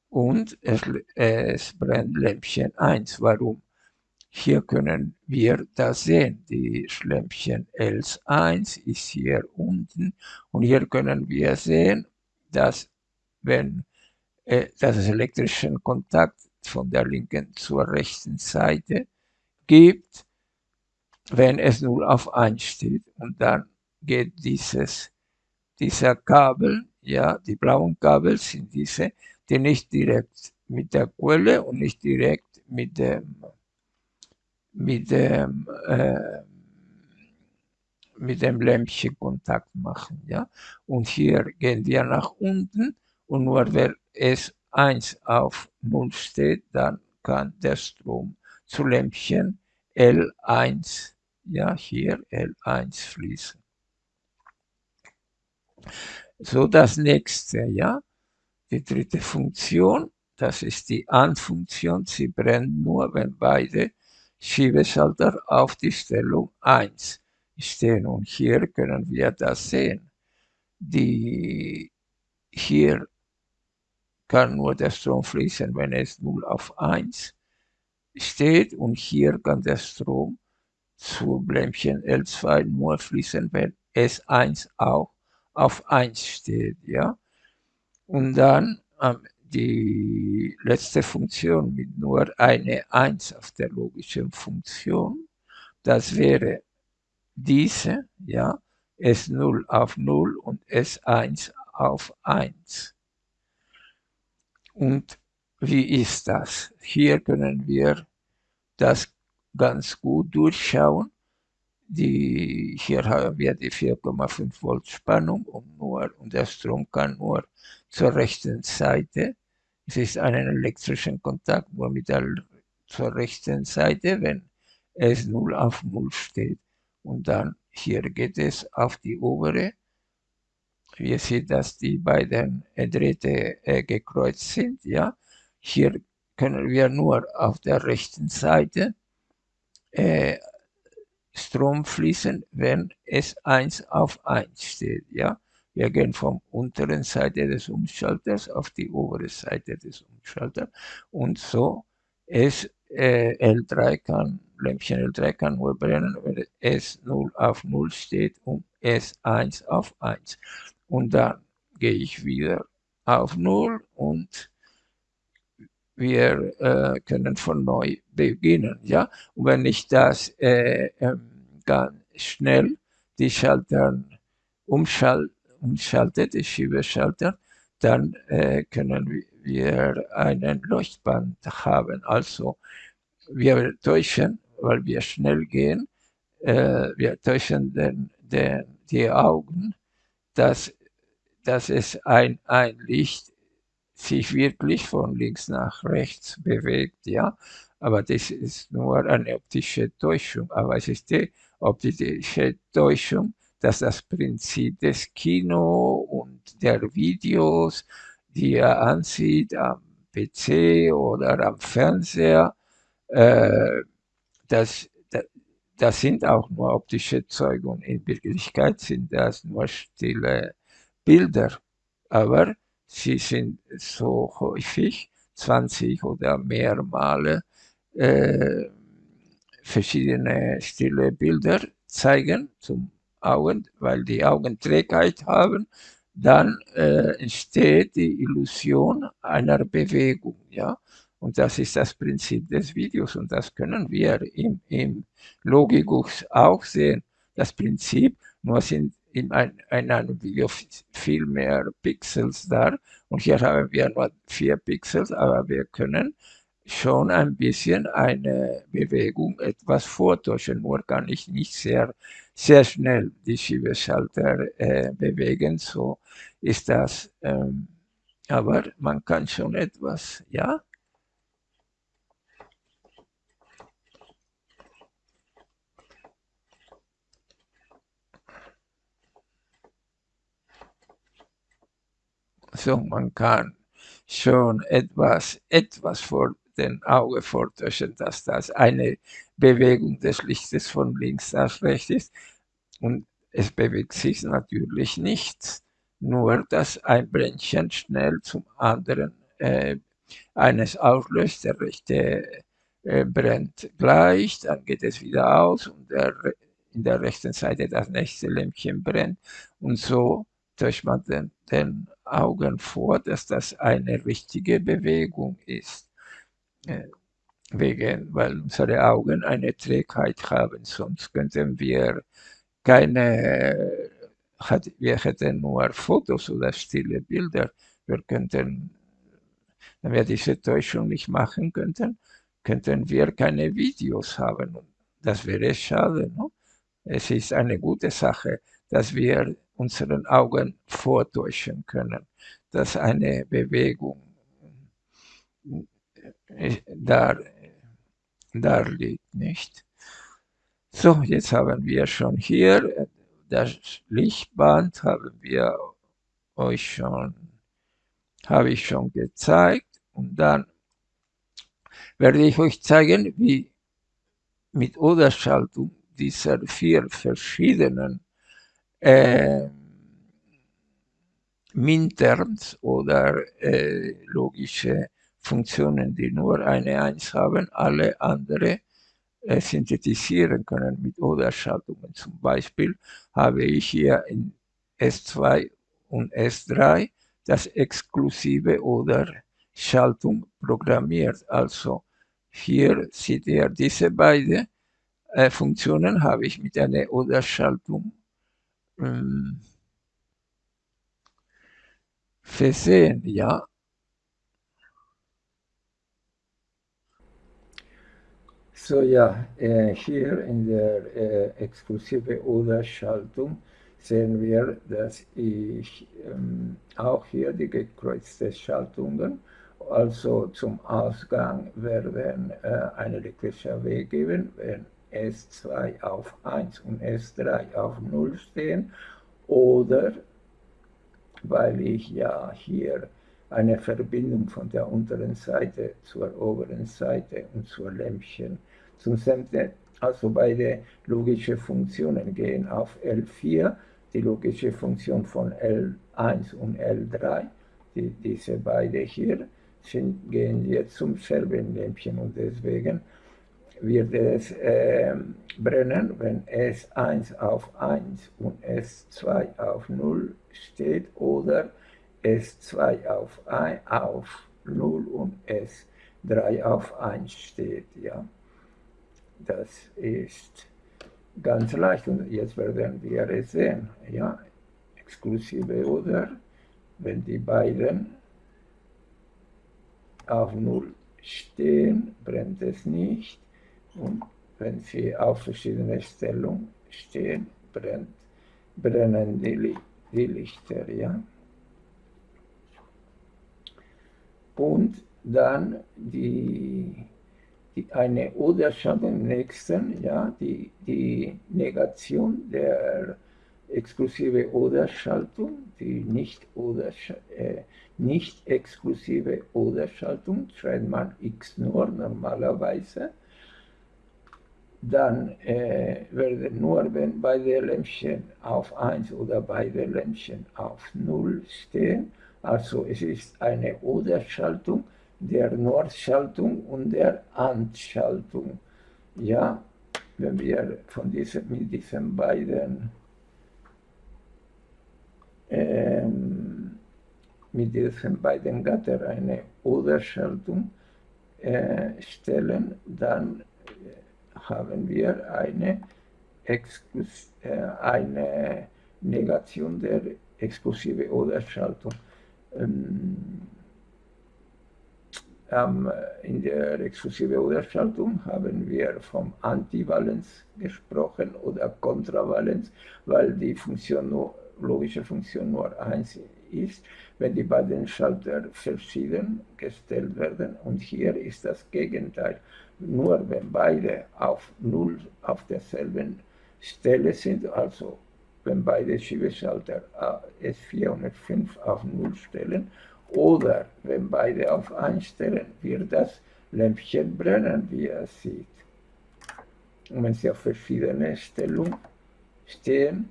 und es, es brennt Lämpchen 1. Warum? Hier können wir das sehen. Die Schlämpchen L1 ist hier unten und hier können wir sehen, dass wenn äh, dass es elektrischen Kontakt von der linken zur rechten Seite gibt, wenn es 0 auf 1 steht. Und dann geht dieses, dieser Kabel, ja, die blauen Kabel sind diese, die nicht direkt mit der Quelle und nicht direkt mit dem, mit dem, äh, mit dem Lämpchen Kontakt machen, ja. Und hier gehen wir nach unten und nur wenn es 1 auf 0 steht, dann kann der Strom zu Lämpchen L1, ja hier L1 fließen. So das nächste, ja, die dritte Funktion, das ist die An-Funktion, sie brennt nur, wenn beide Schiebeschalter auf die Stellung 1 stehen. Und hier können wir das sehen. Die hier kann nur der Strom fließen, wenn es 0 auf 1 steht und hier kann der Strom zu Blämpchen L2 nur fließen, wenn S1 auch auf 1 steht. Ja? Und dann ähm, die letzte Funktion mit nur eine 1 auf der logischen Funktion, das wäre diese, ja, S0 auf 0 und S1 auf 1. Und wie ist das? Hier können wir das ganz gut durchschauen. Die, hier haben wir die 4,5 Volt Spannung und, nur, und der Strom kann nur zur rechten Seite. Es ist einen elektrischen Kontakt nur mit der zur rechten Seite, wenn es 0 auf 0 steht. Und dann hier geht es auf die obere. Wir sehen, dass die beiden Drähte äh, gekreuzt sind. Ja, hier können wir nur auf der rechten Seite äh, Strom fließen, wenn es 1 auf 1 steht. Ja? Wir gehen vom unteren Seite des Umschalters auf die obere Seite des Umschalters und so ist äh, L3 kann, Lämpchen L3 kann nur brennen, wenn es 0 auf 0 steht und es 1 auf 1. Und dann gehe ich wieder auf 0 und wir äh, können von neu beginnen. Ja? Und wenn ich das äh, äh, ganz schnell die Schalter umschal umschaltet, die Schiebeschalter, dann äh, können wir einen Leuchtband haben. Also wir täuschen, weil wir schnell gehen, äh, wir täuschen den, den, die Augen, dass, dass es ein, ein Licht sich wirklich von links nach rechts bewegt, ja. Aber das ist nur eine optische Täuschung. Aber es ist die optische Täuschung, dass das Prinzip des Kino und der Videos, die er ansieht am PC oder am Fernseher, äh, das, das, sind auch nur optische Zeugungen. In Wirklichkeit sind das nur stille Bilder. Aber sie sind so häufig, 20 oder mehr Male, äh, verschiedene stille Bilder zeigen zum Augen, weil die Augen Trägheit haben, dann äh, entsteht die Illusion einer Bewegung. Ja? Und das ist das Prinzip des Videos und das können wir im, im Logikus auch sehen. Das Prinzip, nur sind in, ein, in einem Video viel mehr Pixels da und hier haben wir nur vier Pixels, aber wir können schon ein bisschen eine Bewegung etwas vortäuschen, nur kann ich nicht sehr, sehr schnell die Schiebeschalter äh, bewegen, so ist das, ähm, aber man kann schon etwas, ja, So, man kann schon etwas, etwas vor den Auge vortäuschen, dass das eine Bewegung des Lichtes von links nach rechts ist. Und es bewegt sich natürlich nichts, nur dass ein Brändchen schnell zum anderen äh, eines auslöst, der rechte äh, brennt gleich, dann geht es wieder aus und der, in der rechten Seite das nächste Lämpchen brennt und so täuscht man den, den Augen vor, dass das eine richtige Bewegung ist. Wegen, weil unsere Augen eine Trägheit haben, sonst könnten wir keine, wir hätten nur Fotos oder stille Bilder. Wir könnten, wenn wir diese Täuschung nicht machen könnten, könnten wir keine Videos haben. Das wäre schade. No? Es ist eine gute Sache, dass wir unseren Augen vortäuschen können, dass eine Bewegung äh, da, da liegt, nicht? So, jetzt haben wir schon hier das Lichtband haben wir euch schon, habe ich schon gezeigt und dann werde ich euch zeigen, wie mit Oderschaltung dieser vier verschiedenen äh, Minterms oder äh, logische Funktionen, die nur eine Eins haben, alle andere äh, synthetisieren können mit Oder-Schaltungen. Zum Beispiel habe ich hier in S2 und S3 das exklusive oder Schaltung programmiert. Also hier seht ihr diese beiden äh, Funktionen habe ich mit einer Oder-Schaltung ähm, versehen, ja. So ja, äh, hier in der äh, exklusive Oder-Schaltung sehen wir, dass ich ähm, auch hier die gekreuzten Schaltungen, also zum Ausgang werden äh, eine elektrische Weg geben, wenn S2 auf 1 und S3 auf 0 stehen, oder weil ich ja hier eine Verbindung von der unteren Seite zur oberen Seite und zur Lämpchen zum Semte, also beide logische Funktionen gehen auf L4, die logische Funktion von L1 und L3, die, diese beide hier, sind, gehen jetzt zum selben Lämpchen und deswegen wird es äh, brennen, wenn S1 auf 1 und S2 auf 0 steht oder S2 auf, 1, auf 0 und S3 auf 1 steht. Ja. Das ist ganz leicht und jetzt werden wir es sehen. Ja. Exklusive oder wenn die beiden auf 0 stehen, brennt es nicht und wenn sie auf verschiedene Stellungen stehen, brennt, brennen die, die Lichter. Ja? Und dann die, die, eine Oder-Schaltung im nächsten, ja, die, die Negation der exklusive Oder-Schaltung, die nicht, Oder, äh, nicht exklusive Oder-Schaltung, schreibt man X nur normalerweise, dann äh, werden nur, wenn beide Lämpchen auf 1 oder beide Lämpchen auf 0 stehen, also es ist eine Oder-Schaltung der Nordschaltung und der And-Schaltung. Ja, wenn wir von diesen, mit diesen beiden ähm, mit diesen beiden Gattern eine Oder-Schaltung äh, stellen, dann haben wir eine, Exklus äh, eine Negation der exklusive Oder-Schaltung. Ähm, in der exklusive Oder-Schaltung haben wir vom Antivalenz gesprochen oder Kontravalenz, weil die Funktion nur, logische Funktion nur eins ist, wenn die beiden Schalter verschieden gestellt werden. Und hier ist das Gegenteil nur wenn beide auf Null auf derselben Stelle sind, also wenn beide Schiebeschalter S4 und S5 auf Null stellen, oder wenn beide auf 1 stellen, wird das Lämpchen brennen, wie er sieht. Und wenn sie auf verschiedene Stellungen stehen,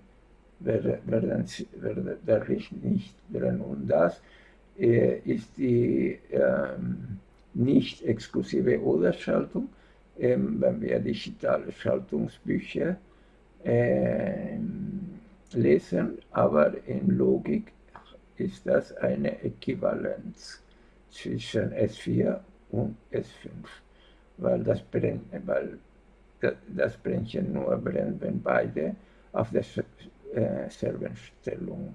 werden, werden, werden der Licht nicht brennen. Und das äh, ist die ähm, nicht exklusive Oder-Schaltung, ähm, wenn wir digitale Schaltungsbücher äh, lesen, aber in Logik ist das eine Äquivalenz zwischen S4 und S5, weil das, brennt, weil das Brändchen nur brennt, wenn beide auf derselben äh, Stellung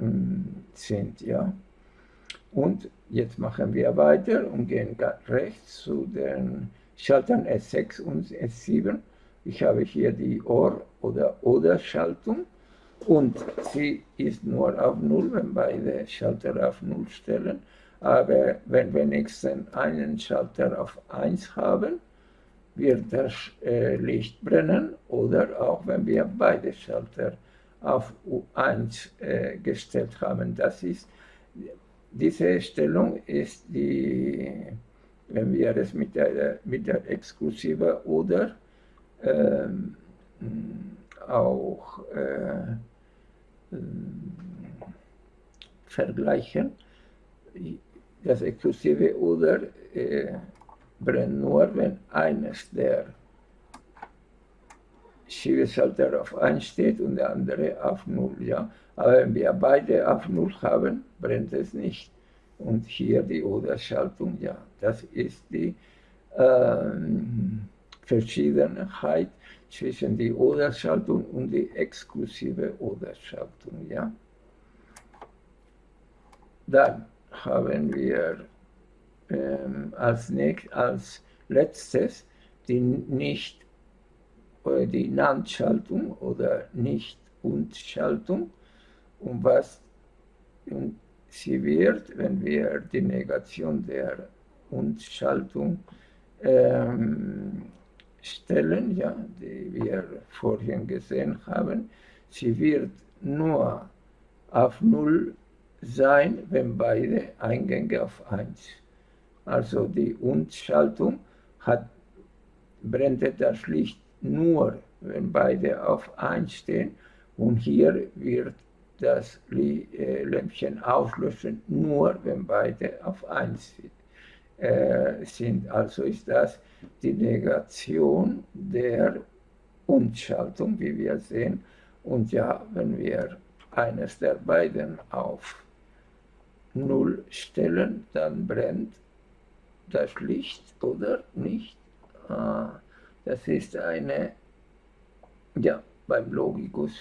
ähm, sind. Ja? Und jetzt machen wir weiter und gehen rechts zu den Schaltern S6 und S7. Ich habe hier die OR oder Oder-Schaltung und sie ist nur auf 0, wenn beide Schalter auf 0 stellen. Aber wenn wir wenigstens einen Schalter auf 1 haben, wird das äh, Licht brennen oder auch wenn wir beide Schalter auf U1 äh, gestellt haben. Das ist diese Stellung ist die, wenn wir es mit der, mit der Exklusive oder ähm, auch äh, vergleichen, das Exklusive oder äh, brennt nur, wenn eines der Schiebeschalter auf 1 steht und der andere auf 0. Ja? Aber wenn wir beide auf 0 haben, brennt es nicht. Und hier die Oder-Schaltung, ja, das ist die ähm, Verschiedenheit zwischen die Oder-Schaltung und die exklusive Oder-Schaltung. Ja? Dann haben wir ähm, als, nächst, als letztes die nicht oder die NAND-Schaltung oder Nicht-Und-Schaltung. Und was und sie wird, wenn wir die Negation der Und-Schaltung ähm, stellen, ja, die wir vorhin gesehen haben, sie wird nur auf 0 sein, wenn beide Eingänge auf 1. Also die Und-Schaltung brennt das Licht nur, wenn beide auf 1 stehen. Und hier wird das äh, Lämpchen auslöschen, nur wenn beide auf 1 äh, sind. Also ist das die Negation der Unschaltung, wie wir sehen. Und ja, wenn wir eines der beiden auf 0 stellen, dann brennt das Licht oder nicht. Ah, das ist eine, ja, beim Logikus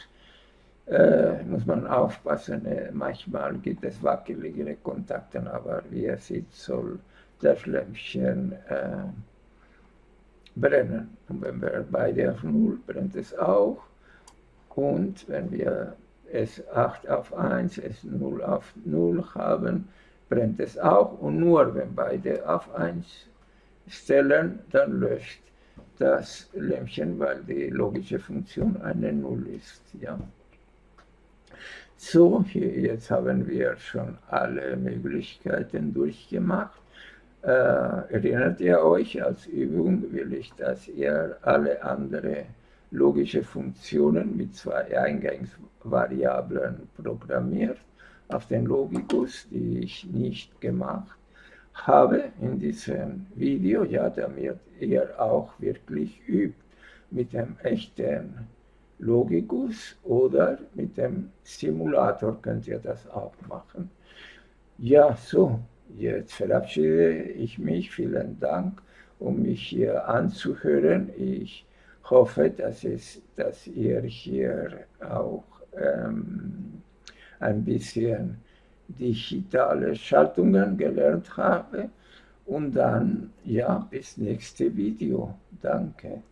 äh, muss man aufpassen, äh, manchmal gibt es wackeligere Kontakte, aber wie ihr seht, soll das Lämpchen äh, brennen. Und wenn wir beide auf 0 brennt es auch. Und wenn wir es 8 auf 1, es 0 auf 0 haben, brennt es auch. Und nur wenn beide auf 1 stellen, dann löscht das Lämpchen, weil die logische Funktion eine Null ist. Ja. So, hier, jetzt haben wir schon alle Möglichkeiten durchgemacht. Äh, erinnert ihr euch, als Übung will ich, dass ihr alle anderen logische Funktionen mit zwei Eingangsvariablen programmiert auf den Logikus, die ich nicht gemacht habe in diesem Video, ja, damit ihr auch wirklich übt mit dem echten Logikus oder mit dem Simulator könnt ihr das auch machen. Ja, so, jetzt verabschiede ich mich. Vielen Dank, um mich hier anzuhören. Ich hoffe, dass, es, dass ihr hier auch ähm, ein bisschen digitale Schaltungen gelernt habe. Und dann, ja, bis nächste Video. Danke.